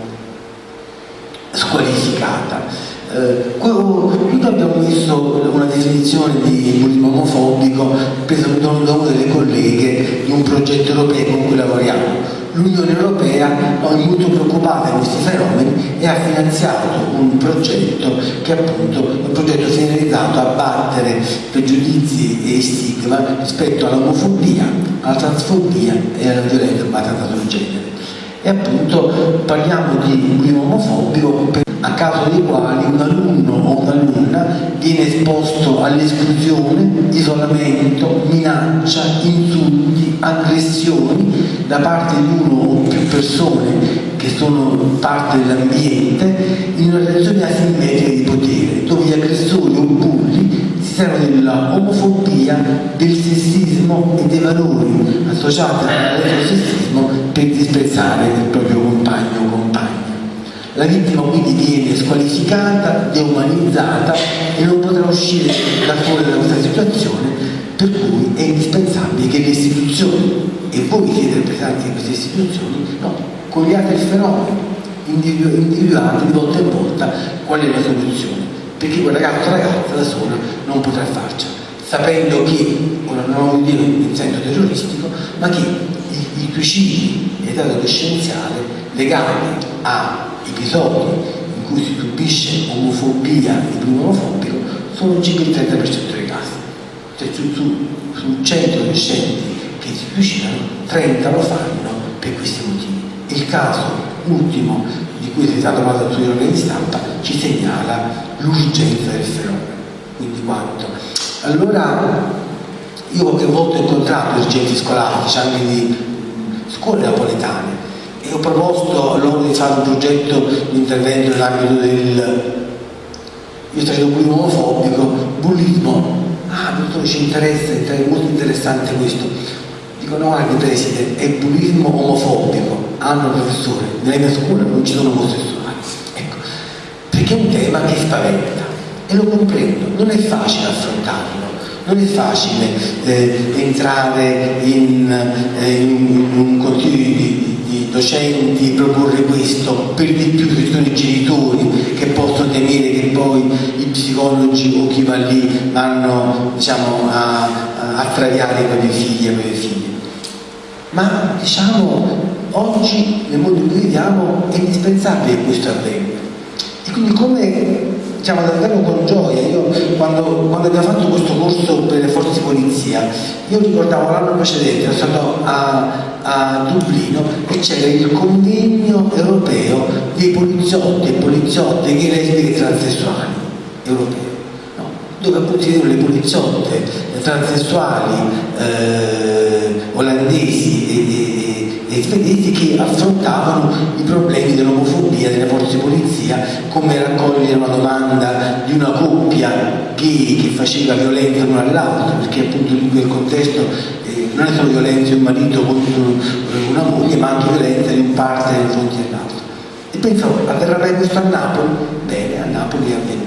squalificata. Eh, qui abbiamo messo una definizione di bullismo omofobico presa da una delle colleghe di un progetto europeo con cui lavoriamo. L'Unione Europea è molto preoccupata di questi fenomeni e ha finanziato un progetto che è appunto un progetto finalizzato a battere pregiudizi e stigma rispetto all'omofobia, alla transfobia e alla violenza basata sul genere. E appunto parliamo di bullismo omofobico a causa dei quali un alunno o un'alunna viene esposto all'esclusione, isolamento, minaccia, insulti, aggressioni da parte di uno o più persone che sono parte dell'ambiente in una relazione asimmetrica di potere, dove gli aggressori o bulli si servono della omofobia, del sessismo e dei valori associati al sessismo per disprezzare il proprio compagno o compagna. La vittima quindi viene squalificata, deumanizzata e non potrà uscire da fuori da questa situazione, per cui è indispensabile che le istituzioni, e voi siete rappresentanti di queste istituzioni, no, cogliate il fenomeno, individuate di volta in volta qual è la soluzione, perché quel ragazzo o ragazza da sola non potrà farcela, sapendo che, ora non voglio dire in senso terroristico, ma che i, i suicidi in età adolescenziale legati a episodi in cui si subisce omofobia e bullismo omofobico sono circa il 30% dei casi. Cioè su, su, su 100 adolescenti che si suicidano, 30 lo fanno per questi motivi. Il caso ultimo di cui si è stato trovato sui organi di stampa ci segnala l'urgenza del fenomeno. Quindi quanto? Allora, io qualche volta ho incontrato dirigenti scolastici anche di scuole napoletane e ho proposto loro di fare un progetto di intervento nell'ambito del io sto facendo bullismo omofobico, bullismo, ah dottore ci interessa, è molto interessante questo. Dico no guardi preside, è bullismo omofobico, hanno professore, nella mia scuola non ci sono omosessuali. Ecco, perché è un tema che spaventa e lo comprendo, non è facile affrontarlo non è facile eh, entrare in, eh, in, un di, di, docenti, proporre questo, per di più che sono i genitori che possono temere che poi i psicologi o chi va lì vanno diciamo, a, a traviare i propri figli e le proprie figlie. Ma diciamo, oggi nel mondo in cui viviamo è indispensabile che questo avvenga. E quindi come diciamo davvero con gioia. Io quando, quando, abbiamo fatto questo corso per le forze di polizia, io ricordavo l'anno precedente, ero stato a, a Dublino e c'era il convegno europeo dei poliziotti e poliziotte gay, lesbiche transessuali europei dove appunto si vedono le poliziotte transessuali eh, olandesi e, e e svedesi che affrontavano i problemi dell'omofobia delle forze di polizia, come raccogliere una domanda di una coppia gay che faceva violenza l'uno all'altro, perché appunto in quel contesto eh, non è solo violenza di un marito contro una moglie, ma anche violenza di un parte nei confronti dell'altro. E pensavo, avverrà mai questo a Napoli? Bene, a Napoli è avvenuto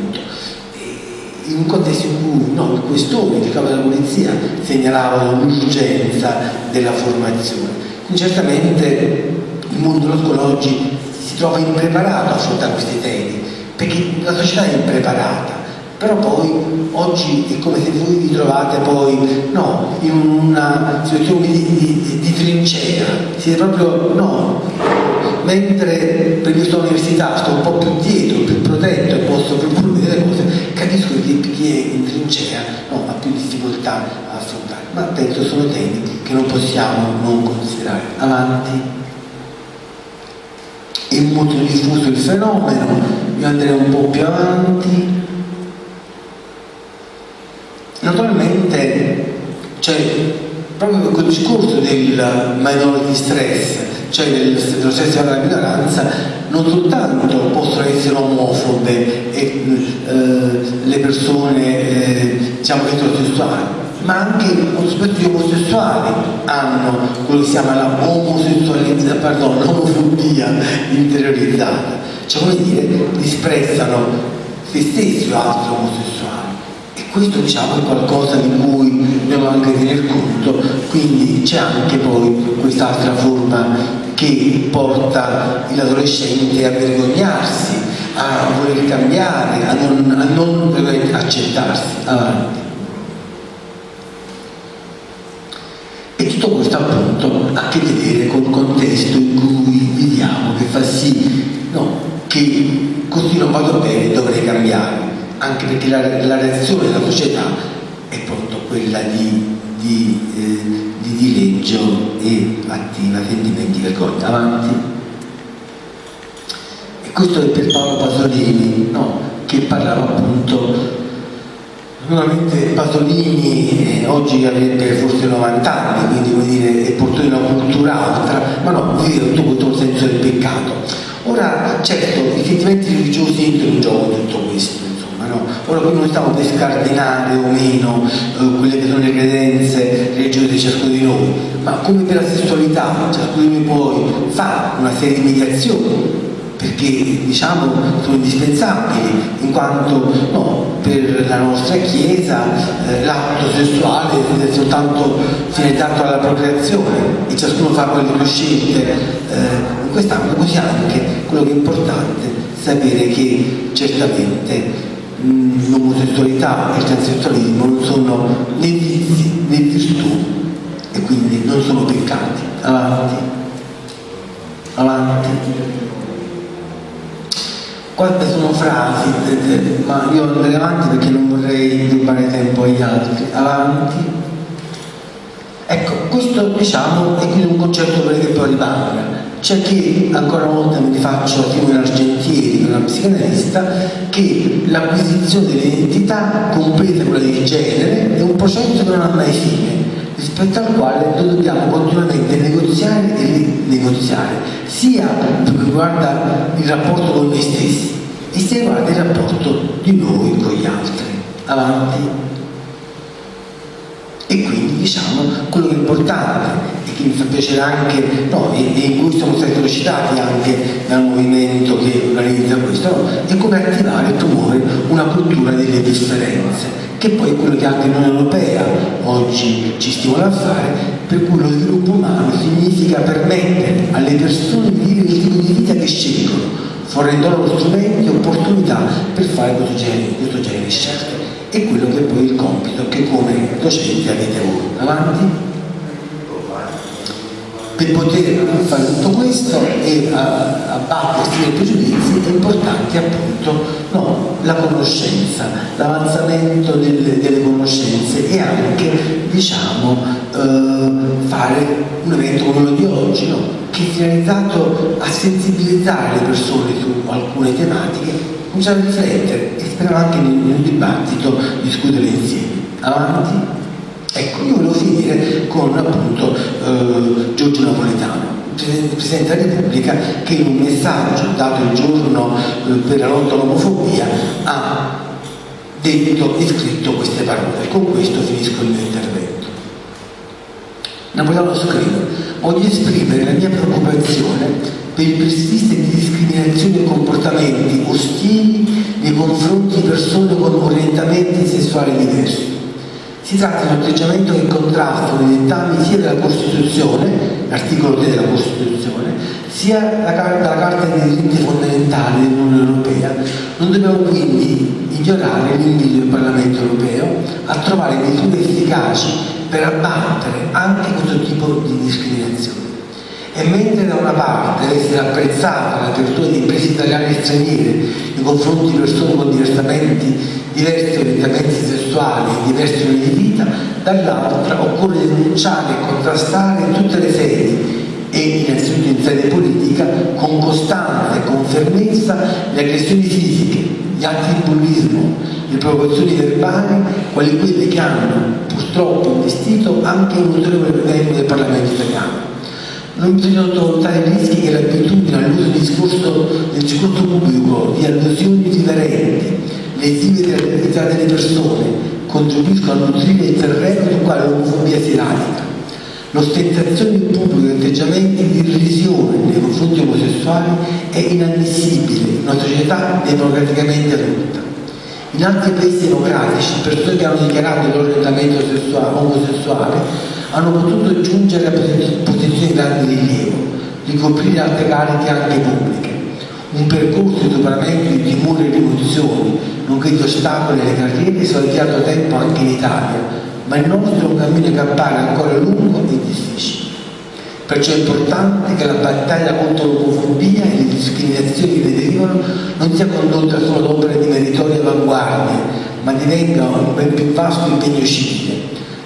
in un contesto in cui no, il questore, il capo della polizia segnalavano l'urgenza della formazione certamente il mondo scuola oggi si trova impreparato a affrontare questi temi, perché la società è impreparata, però poi oggi è come se voi vi trovate poi no, in una situazione di, di, di trincea, siete proprio no, mentre per questa università sto un po' più dietro, più protetto e posso proporre delle cose, capisco che chi è in trincea no, ha più difficoltà a affrontare, ma penso sono temi che non possiamo non considerare. Avanti. È molto diffuso il fenomeno, io andrei un po' più avanti. Naturalmente c'è proprio quel discorso del minority stress, cioè dello stress della minoranza, non soltanto possono essere omofobe e eh, le persone eh, diciamo eterosessuali, ma anche soggetti omosessuali hanno quello che si chiama la omosessualità, pardon, l'omofobia interiorizzata. cioè come dire, disprezzano se stessi o altri omosessuali. E questo diciamo è qualcosa di cui dobbiamo anche tener conto, quindi c'è anche poi quest'altra forma che porta l'adolescente a vergognarsi, a voler cambiare, a non, a non accettarsi avanti. E tutto questo appunto ha a che vedere col contesto in cui viviamo, che fa sì no, che così non vado bene, dovrei cambiare, anche perché la, la reazione della società è appunto quella di, di, eh, di dileggio e attiva sentimenti di vergogna. Avanti. E questo è per Paolo Pasolini, no, che parlava appunto Naturalmente Pasolini eh, oggi avrebbe forse 90 anni, quindi vuol dire è portato in una cultura altra, ma no, vive tutto il senso del peccato. Ora, certo, i sentimenti religiosi entrano in gioco tutto questo, insomma, no? Ora qui non stiamo per scardinare o meno eh, quelle che sono le credenze religiose di ciascuno di noi, ma come per la sessualità, ciascuno di noi poi fa una serie di mediazioni perché diciamo sono indispensabili in quanto no, per la nostra Chiesa eh, l'atto sessuale è soltanto finalizzato alla procreazione e ciascuno fa quelle due scelte eh, in quest'ambito così anche quello che è importante sapere che certamente mh, l'omosessualità e il transessualismo non sono né vizi né virtù e quindi non sono peccati. Avanti. Avanti quante sono frasi, ma io andrei avanti perché non vorrei rubare tempo agli altri. Avanti. Ecco, questo diciamo è quindi un concetto per che poi rimanga. C'è chi, ancora una volta mi rifaccio a Timone Argentieri, una psicanalista, che l'acquisizione dell'identità, compresa quella del genere, è un processo che non ha mai fine, rispetto al quale noi dobbiamo continuamente negoziare e rinegoziare, sia per quanto riguarda il rapporto con noi stessi, e sia riguarda il rapporto di noi con gli altri. Avanti. E quindi diciamo quello che è importante e che mi fa piacere anche, no, e, e, in cui siamo stati recitati anche dal movimento che organizza questo, no, è come attivare e promuovere una cultura delle differenze che poi è quello che anche l'Unione Europea oggi ci stimola a fare, per cui lo sviluppo umano significa permettere alle persone di vivere il tipo di vita che scelgono, fornendo loro strumenti e opportunità per fare questo genere, questo genere di scelte. È quello che è poi il compito che come docenti avete voi. Avanti? per poter fare tutto questo e abbattersi dei pregiudizi è importante appunto no, la conoscenza, l'avanzamento delle, delle, conoscenze e anche diciamo eh, fare un evento come quello di oggi no? Che è finalizzato a sensibilizzare le persone su alcune tematiche, cominciare a riflettere e speriamo anche nel, nel dibattito discutere insieme. Avanti. Ecco, io volevo finire con appunto eh, Giorgio Napoletano, Presidente della Repubblica, che in un messaggio dato il giorno eh, per la lotta all'omofobia ha detto e scritto queste parole. Con questo finisco il mio intervento. Napoletano scrive, voglio esprimere la mia preoccupazione per il persistere di discriminazioni e comportamenti ostili nei confronti di persone con orientamenti sessuali diversi si tratta di un atteggiamento che contrasta con i dettami sia della Costituzione, l'articolo 3 della Costituzione, sia dalla Carta dei diritti fondamentali dell'Unione Europea. Non dobbiamo quindi ignorare l'invito del Parlamento Europeo a trovare misure efficaci per abbattere anche questo tipo di discriminazione. E mentre da una parte deve essere apprezzata l'apertura di imprese italiane e straniere nei confronti di persone con diversamente diversi orientamenti sessuali e diversi stili di vita, dall'altra occorre denunciare e contrastare in tutte le sedi e in sede politica con costanza e con fermezza le aggressioni fisiche, gli atti di bullismo, le provocazioni verbali, quali quelle che hanno purtroppo investito anche un ulteriore membro del Parlamento italiano. Non bisogna sottovalutare i rischi che l'abitudine all'uso del discorso, del discorso pubblico di allusioni differenti lesive della dignità delle persone, contribuiscono a nutrire il terreno sul quale l'omofobia si radica. L'ostentazione in pubblico di atteggiamenti di irrisione nei confronti omosessuali è inammissibile in una società democraticamente adulta. In altri paesi democratici, persone che hanno dichiarato il loro orientamento omosessuale hanno potuto giungere a posizioni di grande rilievo, ricoprire altre cariche anche pubbliche. Un percorso di superamento di timori e rivoluzioni, nonché di ostacoli alle carriere, si è avviato da tempo anche in Italia, ma il nostro cammino che appare ancora lungo e difficile. Perciò è importante che la battaglia contro l'omofobia e le discriminazioni che ne derivano non sia condotta solo ad opere di meritoria avanguardia, ma divenga un ben più vasto impegno civile.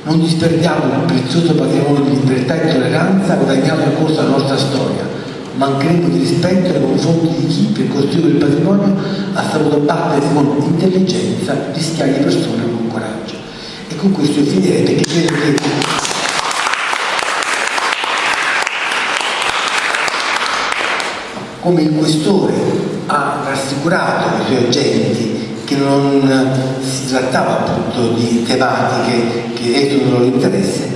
Non disperdiamo il prezioso patrimonio di libertà e tolleranza guadagnato nel corso della nostra storia. Mancheremo di rispetto nei confronti di chi, per costruire il patrimonio, ha saputo battersi con intelligenza, rischiare di persone con coraggio e con questo finirei perché credo che come il questore ha rassicurato i suoi agenti che non si trattava appunto di tematiche che esulano loro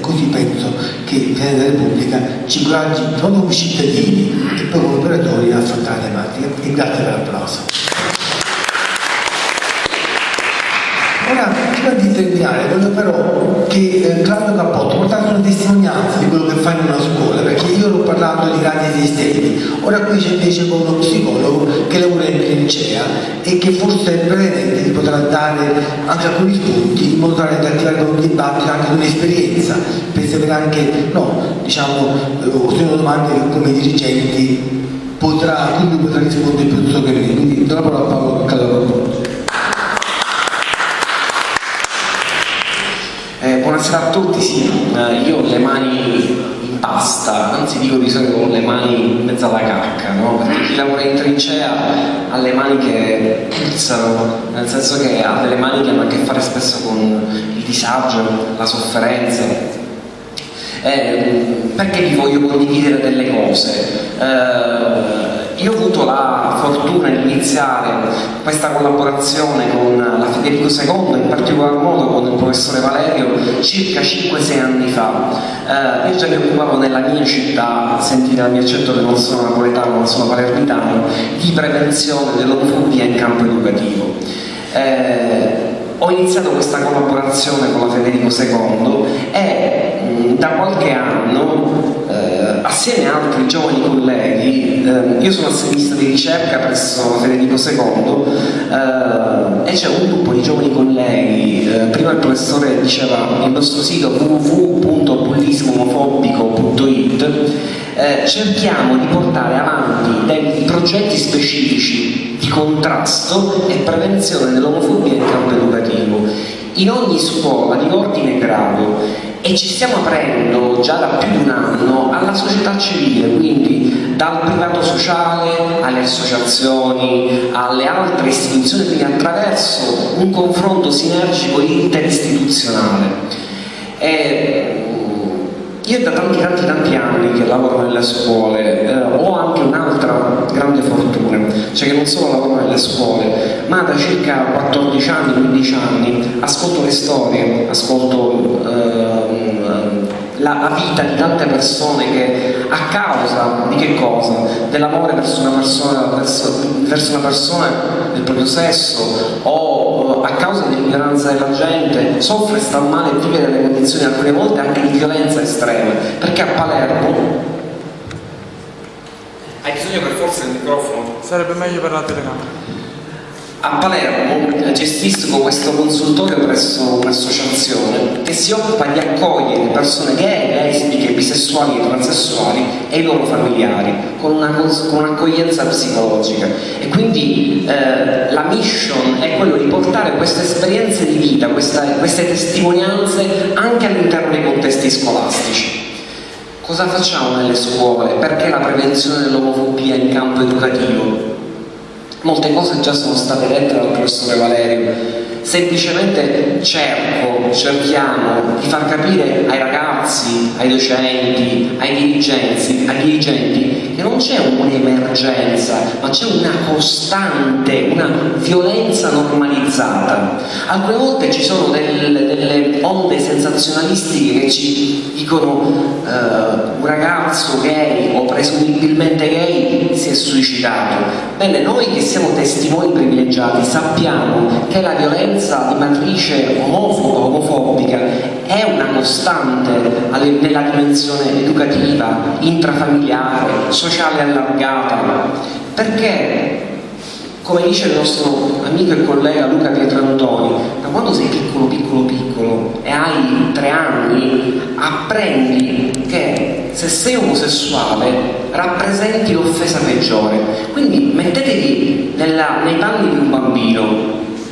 così penso che il Presidente della Repubblica ci coraggi proprio come cittadini e poi come operatori a affrontare la tematica. E grazie per l'applauso. Ora, prima di terminare, voglio però che eh, Claudio Cappotto portasse una testimonianza di quello che fa in una scuola, perché io ero parlando di grandi esistenti, ora qui c'è invece uno psicologo che lavora in trincea e che forse brevemente ti potrà dare anche alcuni spunti in modo tale da attivare un dibattito anche di un'esperienza, per sapere anche, no, diciamo, eh, sono domande che come dirigenti potrà, quindi potrà rispondere più che me. Quindi do la parola a Paolo Cappotto. Buonasera a tutti, sì, eh, io ho le mani in pasta, anzi dico di solito con le mani in mezzo alla cacca, no? perché chi lavora in trincea ha le mani che puzzano, nel senso che ha delle mani che hanno a che fare spesso con il disagio, la sofferenza. Eh, perché vi voglio condividere delle cose? Eh, io ho avuto la fortuna di iniziare questa collaborazione con la Federico II, in particolar modo con il professore Valerio, circa 5-6 anni fa. Eh, io già mi occupavo nella mia città, sentite dal mio accento che non sono napoletano ma sono palermitano, di prevenzione dell'omofobia in campo educativo. Eh, ho iniziato questa collaborazione con la Federico II e mh, da qualche anno eh, assieme a altri giovani colleghi eh, io sono assenista di ricerca presso Federico II eh, e c'è un gruppo di giovani colleghi eh, prima il professore diceva il nostro sito www.bullismoomofobico.it eh, cerchiamo di portare avanti dei progetti specifici di contrasto e prevenzione dell'omofobia in campo educativo. In ogni scuola di ordine e grado e ci stiamo aprendo già da più di un anno alla società civile, quindi dal privato sociale alle associazioni, alle altre istituzioni, quindi attraverso un confronto sinergico interistituzionale. E io da tanti tanti tanti anni che lavoro nelle scuole eh, ho anche un'altra grande fortuna, cioè che non solo lavoro nelle scuole, ma da circa 14 anni, 15 anni ascolto le storie, ascolto la, la, vita di tante persone che a causa di che cosa? Dell'amore verso una persona, verso, verso una persona del proprio sesso o a causa dell'ignoranza della gente soffre, sta male e vive delle condizioni alcune volte anche di violenza estrema perché a Palermo hai bisogno per forza del microfono? Sarebbe meglio per la telecamera a Palermo gestisco questo consultorio presso un'associazione che si occupa di accogliere persone gay, lesbiche, bisessuali e transessuali e i loro familiari con, un'accoglienza un psicologica e quindi eh, la mission è quello di portare queste esperienze di vita, questa, queste testimonianze anche all'interno dei contesti scolastici. Cosa facciamo nelle scuole? Perché la prevenzione dell'omofobia in campo educativo? Molte cose già sono state dette dal professore Valerio. semplicemente cerco, cerchiamo di far capire ai ragazzi, ai docenti, ai dirigenti, ai dirigenti che non c'è un'emergenza, ma c'è una costante, una violenza normalizzata. Alcune volte ci sono delle, delle onde sensazionalistiche che ci dicono eh, un ragazzo gay o presumibilmente gay si è suicidato. Bene, noi che siamo testimoni privilegiati sappiamo che la violenza di matrice omofoba, omofobica è una costante nella dimensione educativa, intrafamiliare, sociale allargata, perché come dice il nostro amico e collega Luca Pietrantoni, da quando sei piccolo, piccolo, piccolo e hai tre anni, apprendi che se sei omosessuale rappresenti l'offesa peggiore. Quindi mettetevi nella, nei panni di un bambino,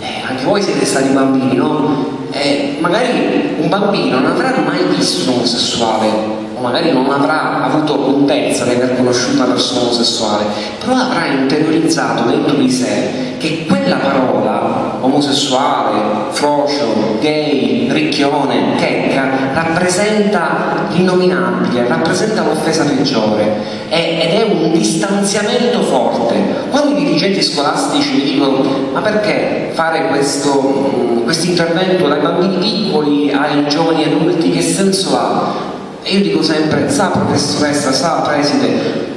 eh, anche voi siete stati bambini, no? Eh, magari un bambino non avrà mai visto un omosessuale o magari non avrà avuto contezza di aver conosciuto una persona omosessuale, però avrà interiorizzato dentro di sé che quella parola, omosessuale, frocio, gay, ricchione, checca, rappresenta l'innominabile, rappresenta l'offesa peggiore ed è un distanziamento forte. Quando i dirigenti scolastici mi dicono ma perché fare questo intervento dai bambini piccoli ai giovani adulti, che senso ha? E io dico sempre, sa professoressa, sa preside,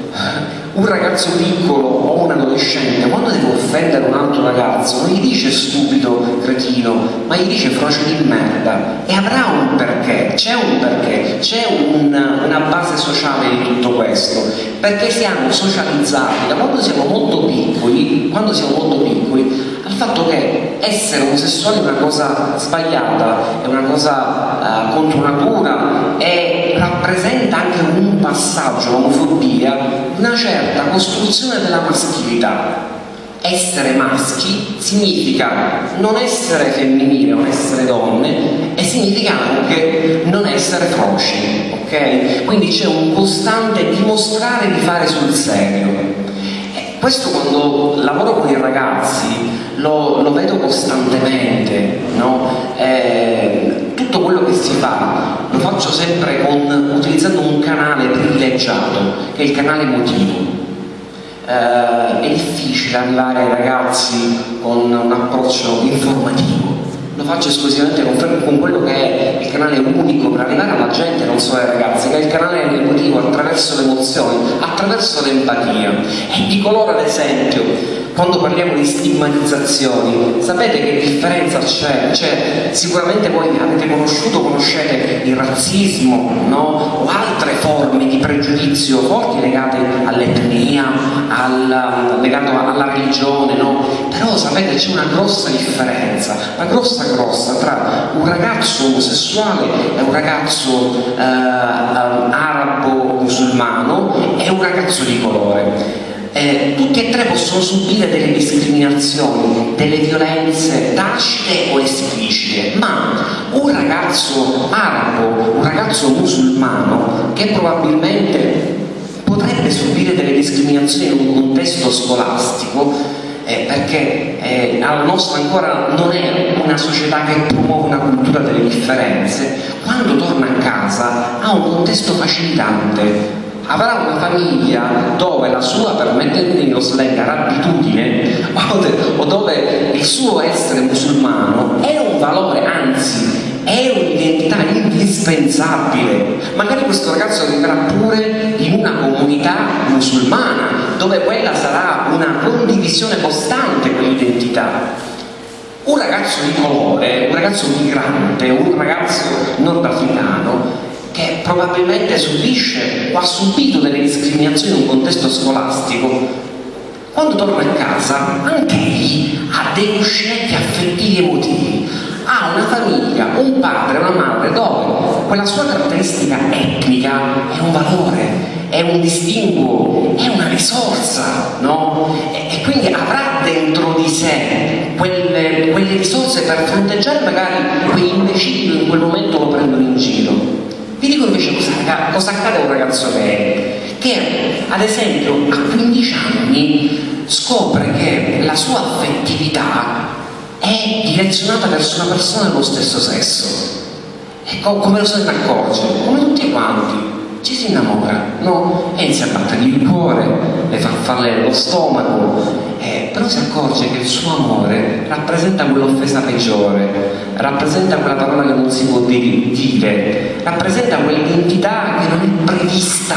un ragazzo piccolo o un adolescente quando deve offendere un altro ragazzo non gli dice stupido, cretino, ma gli dice frocio di merda. E avrà un perché, c'è un perché, c'è un, una base sociale di tutto questo, perché siamo socializzati da quando siamo molto piccoli, quando siamo molto piccoli, al fatto che essere omosessuali è una cosa sbagliata, è una cosa uh, contro natura e rappresenta anche un passaggio, l'omofobia, una certa costruzione della maschilità. Essere maschi significa non essere femminile, non essere donne e significa anche non essere froci, ok? Quindi c'è un costante dimostrare di fare sul serio. Questo quando lavoro con i ragazzi lo, lo vedo costantemente, no? eh, tutto quello che si fa lo faccio sempre con, utilizzando un canale privilegiato che è il canale emotivo. Eh, è difficile arrivare ai ragazzi con un approccio informativo, lo faccio esclusivamente con, con, quello che è il canale unico per arrivare alla gente, non solo ai ragazzi, che è il canale emotivo attraverso le emozioni, attraverso l'empatia. E dico loro ad esempio, quando parliamo di stigmatizzazioni, sapete che differenza c'è? Cioè, sicuramente voi avete conosciuto, conoscete il razzismo, no? o altre forme di pregiudizio forti legate all'etnia, alla, legate alla religione, no? però sapete c'è una grossa differenza, una grossa grossa tra un ragazzo omosessuale e un ragazzo eh, arabo musulmano e un ragazzo di colore eh, tutti e tre possono subire delle discriminazioni, delle violenze tacite o esplicite, ma un ragazzo arabo, un ragazzo musulmano che probabilmente potrebbe subire delle discriminazioni in un contesto scolastico eh, perché eh, la nostra ancora non è una società che promuove una cultura delle differenze, quando torna a casa ha un contesto facilitante avrà una famiglia dove la sua, permettetemi lo slang, abitudine o dove il suo essere musulmano è un valore, anzi è un'identità indispensabile. Magari questo ragazzo vivrà pure in una comunità musulmana dove quella sarà una condivisione costante quell'identità. Un ragazzo di colore, un ragazzo migrante, un ragazzo nordafricano che probabilmente subisce o ha subito delle discriminazioni in un contesto scolastico, quando torna a casa anche lì ha dei cuscinetti affettivi emotivi, ha una famiglia, un padre, una madre dove quella sua caratteristica etnica è un valore, è un distinguo, è una risorsa, no? E, e quindi avrà dentro di sé quelle, quelle risorse per fronteggiare magari quei imbecilli che in quel momento lo prendono in giro. Vi dico invece cosa, cosa accade a un ragazzo gay, che ad esempio a 15 anni scopre che la sua affettività è direzionata verso una persona dello stesso sesso. E come lo se ne accorge? Come tutti quanti. Ci si innamora, no? E inizia a battergli il cuore, le fa farle lo stomaco, eh, però si accorge che il suo amore rappresenta quell'offesa peggiore, rappresenta quella parola che non si può dire, rappresenta quell'identità che non è prevista,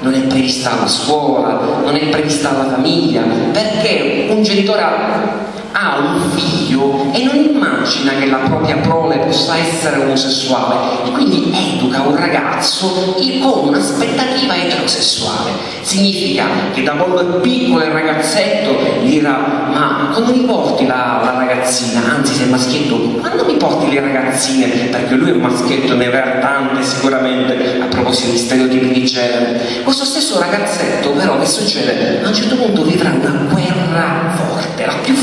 non è prevista alla scuola, non è prevista alla famiglia, perché un genitore ha un figlio e non immagina che la propria prole possa essere omosessuale e quindi educa un ragazzo con un'aspettativa eterosessuale. Significa che da quando è piccolo il ragazzetto dirà ma quando mi porti la, la ragazzina, anzi se è maschietto, quando mi porti le ragazzine? Perché lui è un maschietto, ne avrà tante sicuramente a proposito di stereotipi di genere. Questo stesso ragazzetto però che succede? A un certo punto vivrà una guerra forte, la più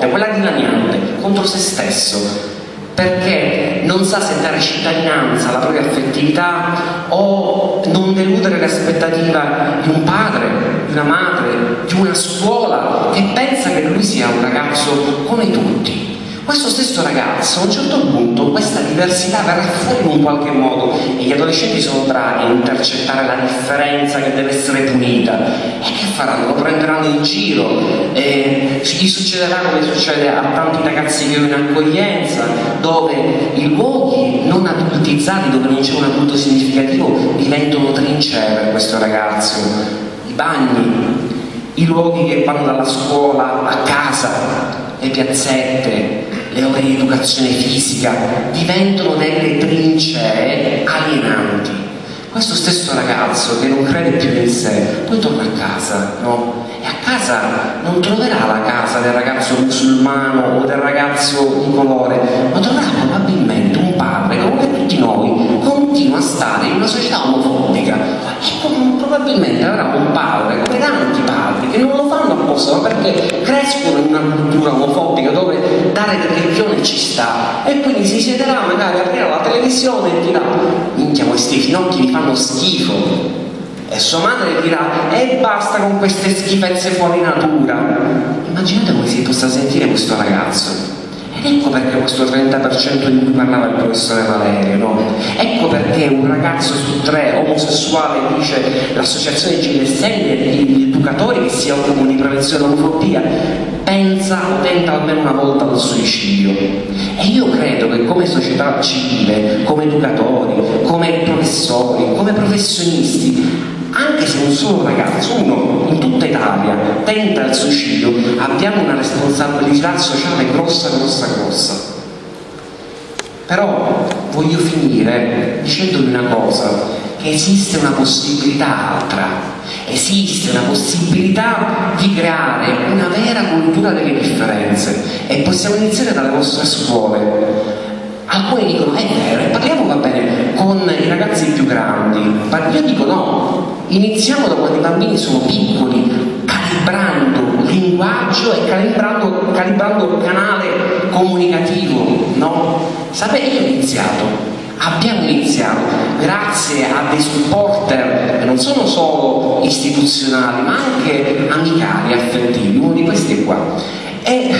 forte, quella dilaniante, contro se stesso. Perché non sa se dare cittadinanza alla propria affettività o non deludere l'aspettativa di un padre, di una madre, di una scuola che pensa che lui sia un ragazzo come tutti questo stesso ragazzo a un certo punto questa diversità verrà fuori in qualche modo e gli adolescenti sono bravi a intercettare la differenza che deve essere punita. E che faranno? Lo prenderanno in giro? E gli succederà come succede a tanti ragazzi che io in accoglienza dove i luoghi non adultizzati dove non c'è un adulto significativo diventano trincee per questo ragazzo. I bagni i luoghi che vanno dalla scuola a casa le piazzette, le ore di educazione fisica diventano delle trincee alienanti. Questo stesso ragazzo che non crede più in sé, poi torna a casa, no? E a casa non troverà la casa del ragazzo musulmano o del ragazzo di colore, ma troverà probabilmente un padre che come tutti noi continua a stare in una società omofobica e probabilmente avrà un padre come tanti padri che non lo fanno apposta ma perché crescono in una cultura omofobica dove dare religione ci sta. E quindi si siederà magari aprirà la televisione e dirà minchia questi finocchi mi fanno schifo. E sua madre dirà e basta con queste schifezze fuori natura. Immaginate come si possa sentire questo ragazzo Ecco perché questo 30% di cui parlava il professore Valerio, no? Ecco perché un ragazzo su tre omosessuale dice l'associazione GSL gli educatori che si occupano di prevenzione dell'omofobia pensa o tenta almeno una volta al suicidio. E io credo che come società civile, come educatori, come professori, come professionisti, anche se un solo ragazzo, uno in tutta Italia, tenta il suicidio, abbiamo una responsabilità sociale grossa, grossa, grossa. Però voglio finire dicendovi una cosa, che esiste una possibilità altra, esiste una possibilità di creare una vera cultura delle differenze e possiamo iniziare dalle vostre scuole. Alcuni dicono è vero, e parliamo va bene con i ragazzi più grandi, io dico no, iniziamo da quando i bambini sono piccoli, calibrando linguaggio e calibrando, calibrando canale comunicativo, no? Sapete, io ho iniziato, abbiamo iniziato grazie a dei supporter che non sono solo istituzionali ma anche amicali, affettivi, uno di questi qua. E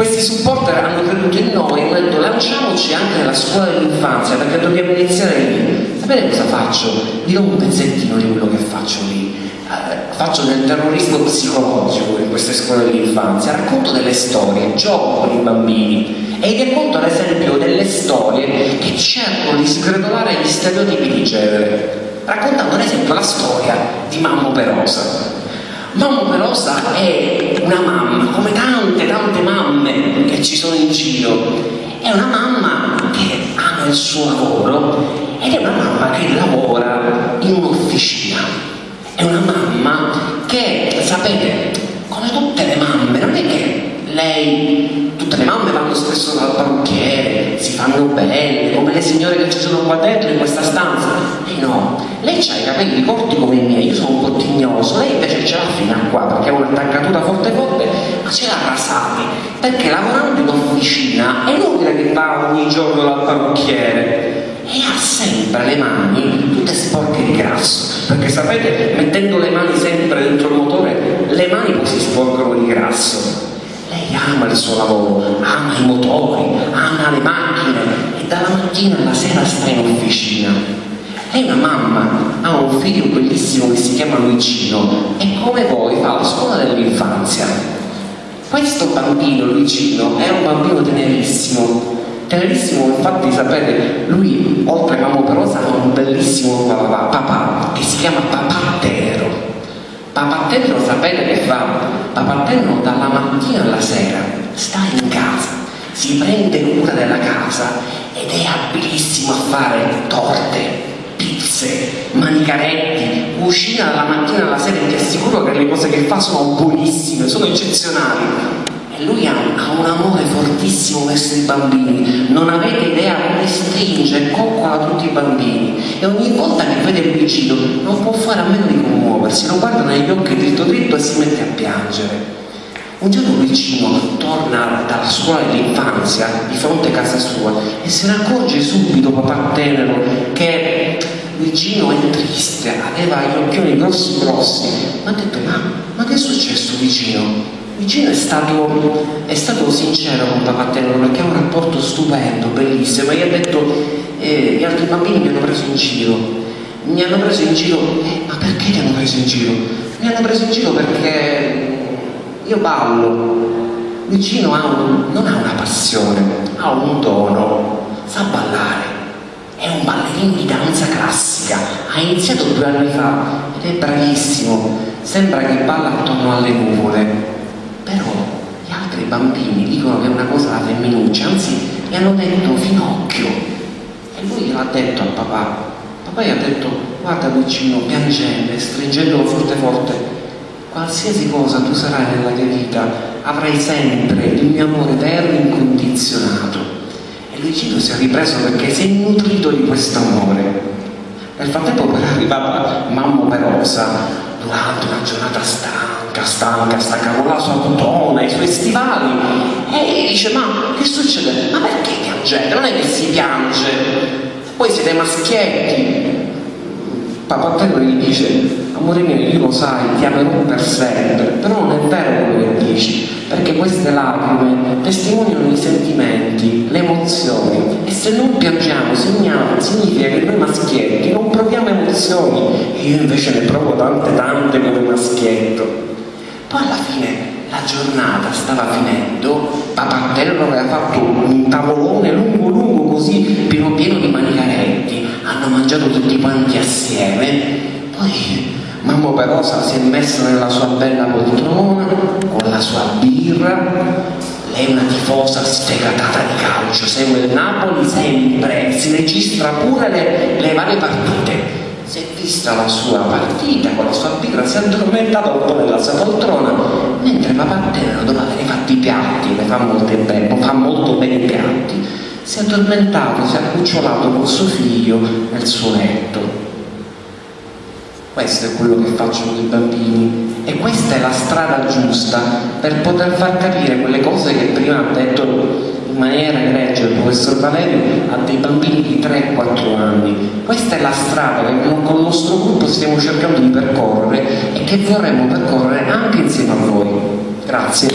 questi supporter hanno creduto in noi e hanno detto lanciamoci anche nella scuola dell'infanzia perché dobbiamo iniziare lì. Sapete cosa faccio? Do un pezzettino di quello che faccio lì. Eh, faccio del terrorismo psicologico in queste scuole dell'infanzia, racconto delle storie, gioco con i bambini e vi racconto ad esempio delle storie che cercano di sgretolare gli stereotipi di genere, raccontando ad esempio la storia di Mammo Perosa Mamma Pelosa è una mamma, come tante, tante mamme che ci sono in giro. È una mamma che ama il suo lavoro ed è una mamma che lavora in un'officina. È una mamma che, sapete, come tutte le mamme, non è che lei, tutte le mamme vanno spesso dal parrucchiere, si fanno belle, come le signore che ci sono qua dentro in questa stanza. E no, lei ha i capelli corti come i miei, io sono un po' tignoso, lei invece ce l'ha fino a qua perché ha un'attaccatura forte forte, ma ce l'ha rasati, perché lavorando in officina è inutile che va ogni giorno dal parrucchiere e ha sempre le mani tutte sporche di grasso perché sapete mettendo le mani sempre dentro il motore le mani poi si sporcano di grasso lei ama il suo lavoro, ama i motori, ama le macchine e dalla mattina alla sera sta in officina. Lei è una mamma, ha un figlio bellissimo che si chiama Luigino e come voi fa la scuola dell'infanzia. Questo bambino, Luigino, è un bambino tenerissimo, tenerissimo infatti sapete, lui oltre a Mamma Perosa ha un bellissimo papà, papà che si chiama Papà Tenero Papattello sapete che fa? Papattello dalla mattina alla sera sta in casa, si prende cura della casa ed è abilissimo a fare torte, pizze, manicaretti, cucina dalla mattina alla sera e ti assicuro che le cose che fa sono buonissime, sono eccezionali lui ha, ha, un amore fortissimo verso i bambini, non avete idea come stringe e coccola tutti i bambini e ogni volta che vede il vicino non può fare a meno di commuoversi, lo guarda negli occhi dritto dritto e si mette a piangere. Un giorno il vicino torna dalla scuola dell'infanzia di fronte a casa sua e se ne accorge subito papà tenero che vicino è triste, aveva gli occhioni grossi grossi, ma ha detto ma, ma che è successo vicino? Vicino è stato, è stato sincero con Papatello perché ha un rapporto stupendo, bellissimo. Gli ha detto, eh, gli altri bambini mi hanno preso in giro. Mi hanno preso in giro, eh, ma perché ti hanno preso in giro? Mi hanno preso in giro perché io ballo. Vicino ha un, non ha una passione, ha un dono, sa ballare. È un ballerino di danza classica, ha iniziato due anni fa ed è bravissimo. Sembra che balla attorno alle nuvole però gli altri bambini dicono che è una cosa da femminuccia, anzi gli hanno detto finocchio. E lui gliel'ha detto al papà. Papà gli ha detto guarda vicino piangendo e stringendolo forte forte. Qualsiasi cosa tu sarai nella tua vita avrai sempre il mio amore vero e incondizionato. E Luigino si è ripreso perché si è nutrito di questo amore. Nel frattempo però è arrivata mamma operosa durante una giornata stanca stanca, stanca, con la sua tutona, i suoi stivali e dice ma che succede? Ma perché piangete? Non è che si piange, poi siete maschietti. Papatello gli dice amore mio io lo sai ti amerò per sempre però non è vero quello che dici perché queste lacrime testimoniano i sentimenti le emozioni e se non piangiamo significa che noi maschietti non proviamo emozioni e io invece ne provo tante tante come maschietto. Poi alla fine la giornata stava finendo, Papantello aveva fatto un tavolone lungo lungo così, pieno pieno di manicaretti, hanno mangiato tutti quanti assieme, poi Mamma Perosa si è messa nella sua bella poltrona, con la sua birra, lei è una tifosa sfegatata di calcio, segue il Napoli sempre, si registra pure le, le varie partite. Si è vista la sua partita con la sua birra, si è addormentata un po' nella sua poltrona, mentre papà Tenero, dopo aver fatto i piatti, le fa, bene, fa molto bene i piatti, si è addormentato, si è accucciolato con suo figlio nel suo letto. Questo è quello che facciano i bambini e questa è la strada giusta per poter far capire quelle cose che prima ha detto in maniera egregia il professor Valerio a dei bambini di 3-4 anni. Questa è la strada che con il nostro gruppo stiamo cercando di percorrere e che vorremmo percorrere anche insieme a voi. Grazie.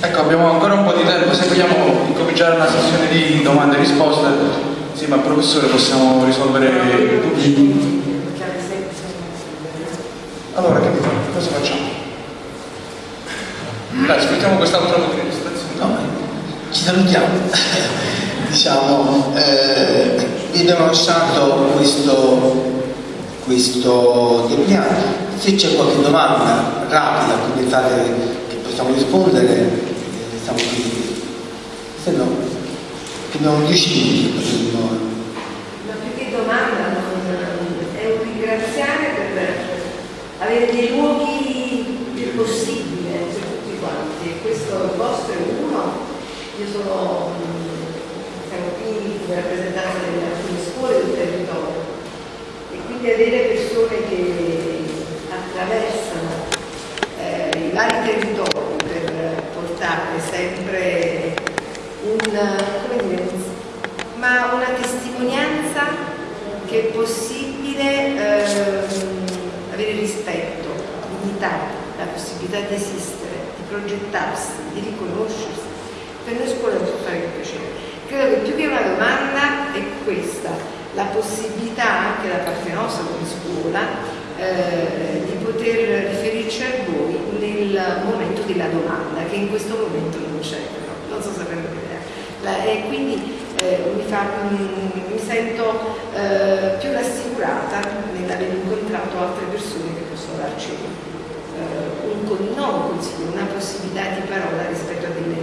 Ecco, abbiamo ancora un po' di tempo, se vogliamo incominciare una sessione di domande e risposte, insieme al professore possiamo risolvere dubbi. Allora, che cosa facciamo? Dai, aspettiamo quest'altra. No, ci salutiamo. diciamo, eh, vi abbiamo lasciato questo, questo depliato. Se c'è qualche domanda rapida che pensate che possiamo rispondere, siamo qui. Abbiamo 10 minuti. Ma più che domanda è un ringraziare per avere dei luoghi più possibili per tutti quanti. Questo il vostro è uno. Io sono siamo qui come rappresentanza delle alcune scuole del territorio. E quindi avere persone che attraversano eh, i vari territori per portare sempre un, dire, ma una testimonianza che è possibile ehm, avere rispetto, dignità, la possibilità di esistere, di progettarsi, di riconoscersi. Per noi scuola è un fare piacere. Credo che più che una domanda è questa, la possibilità anche da parte nostra come scuola eh, di poter riferirci a voi nel momento della domanda che in questo momento non c'è però, non so se avete idea. e quindi eh, mi, fa, mi, sento eh, più rassicurata nell'aver incontrato altre persone che possono darci eh, un, non un consiglio, una possibilità di parola rispetto a delle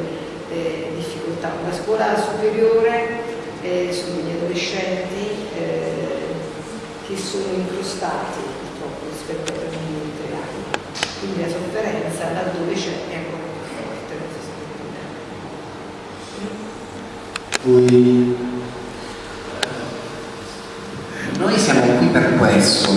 eh, difficoltà. La scuola superiore eh, sono gli adolescenti che sono incrostati purtroppo rispetto a prendimenti reali. Quindi la sofferenza laddove c'è è ancora più forte. Noi, noi siamo qui per questo,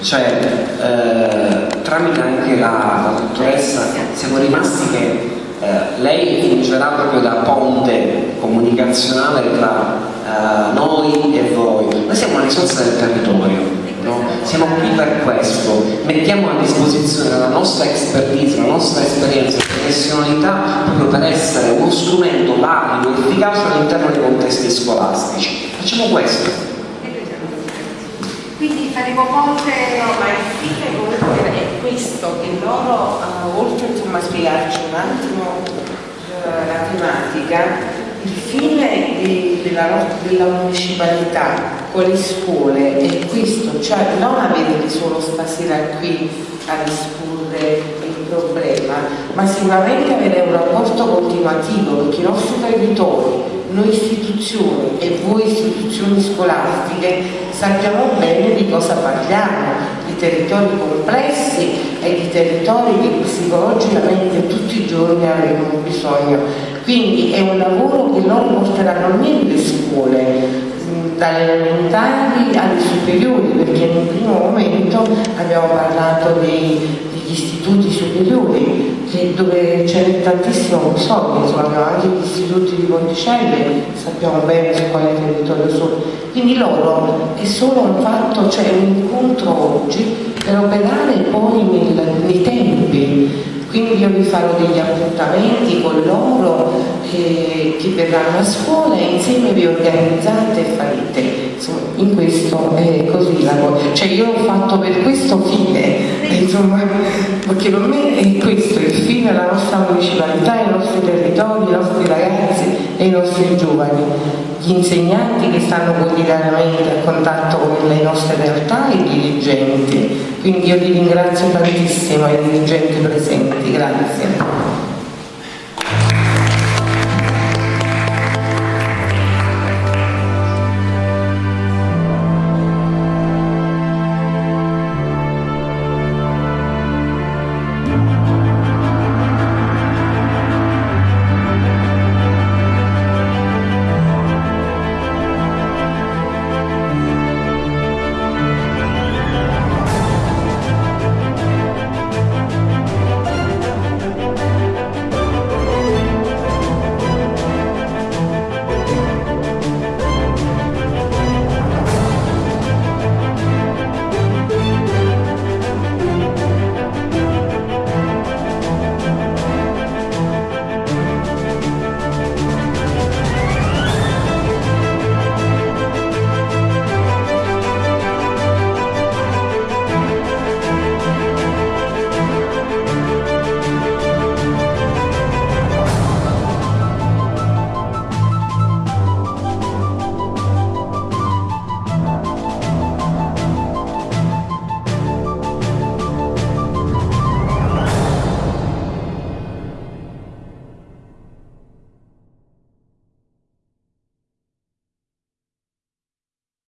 cioè eh, tramite anche la, la dottoressa siamo rimasti che eh, lei fungerà proprio da ponte comunicazionale tra eh, noi e voi. Noi siamo una risorsa del territorio, no? siamo qui questo, mettiamo a disposizione la nostra expertise, la nostra esperienza e professionalità proprio per essere uno strumento valido efficace all'interno dei contesti scolastici. Facciamo questo. Quindi faremo ponte... No, ma il fine è questo, che loro, uh, oltre a spiegarci un attimo uh, la tematica, il fine di, della, della, municipalità con le scuole è questo, cioè non avere solo stasera qui a rispondere il problema, ma sicuramente avere un rapporto continuativo perché i nostri territori noi istituzioni e voi istituzioni scolastiche sappiamo bene di cosa parliamo, di territori complessi e di territori che psicologicamente tutti i giorni avremo bisogno. Quindi è un lavoro che loro porteranno nelle scuole, dalle elementari alle superiori, perché in un primo momento abbiamo parlato dei, degli istituti superiori, dove c'è tantissimo bisogno, insomma abbiamo anche gli istituti di Ponticelle, sappiamo bene su quale territorio sono. Quindi loro è solo un fatto, cioè un incontro oggi per operare poi nel, nei tempi quindi io vi farò degli appuntamenti con loro che, che verranno a scuola e insieme vi organizzate e farete. Insomma in questo è così la cosa. Cioè io ho fatto per questo fine. Insomma perché per me è questo il fine della nostra municipalità i nostri territori i nostri ragazzi e i nostri giovani. Gli insegnanti che stanno quotidianamente a contatto con le nostre realtà e i dirigenti. Quindi io vi ringrazio tantissimo ai dirigenti presenti, grazie.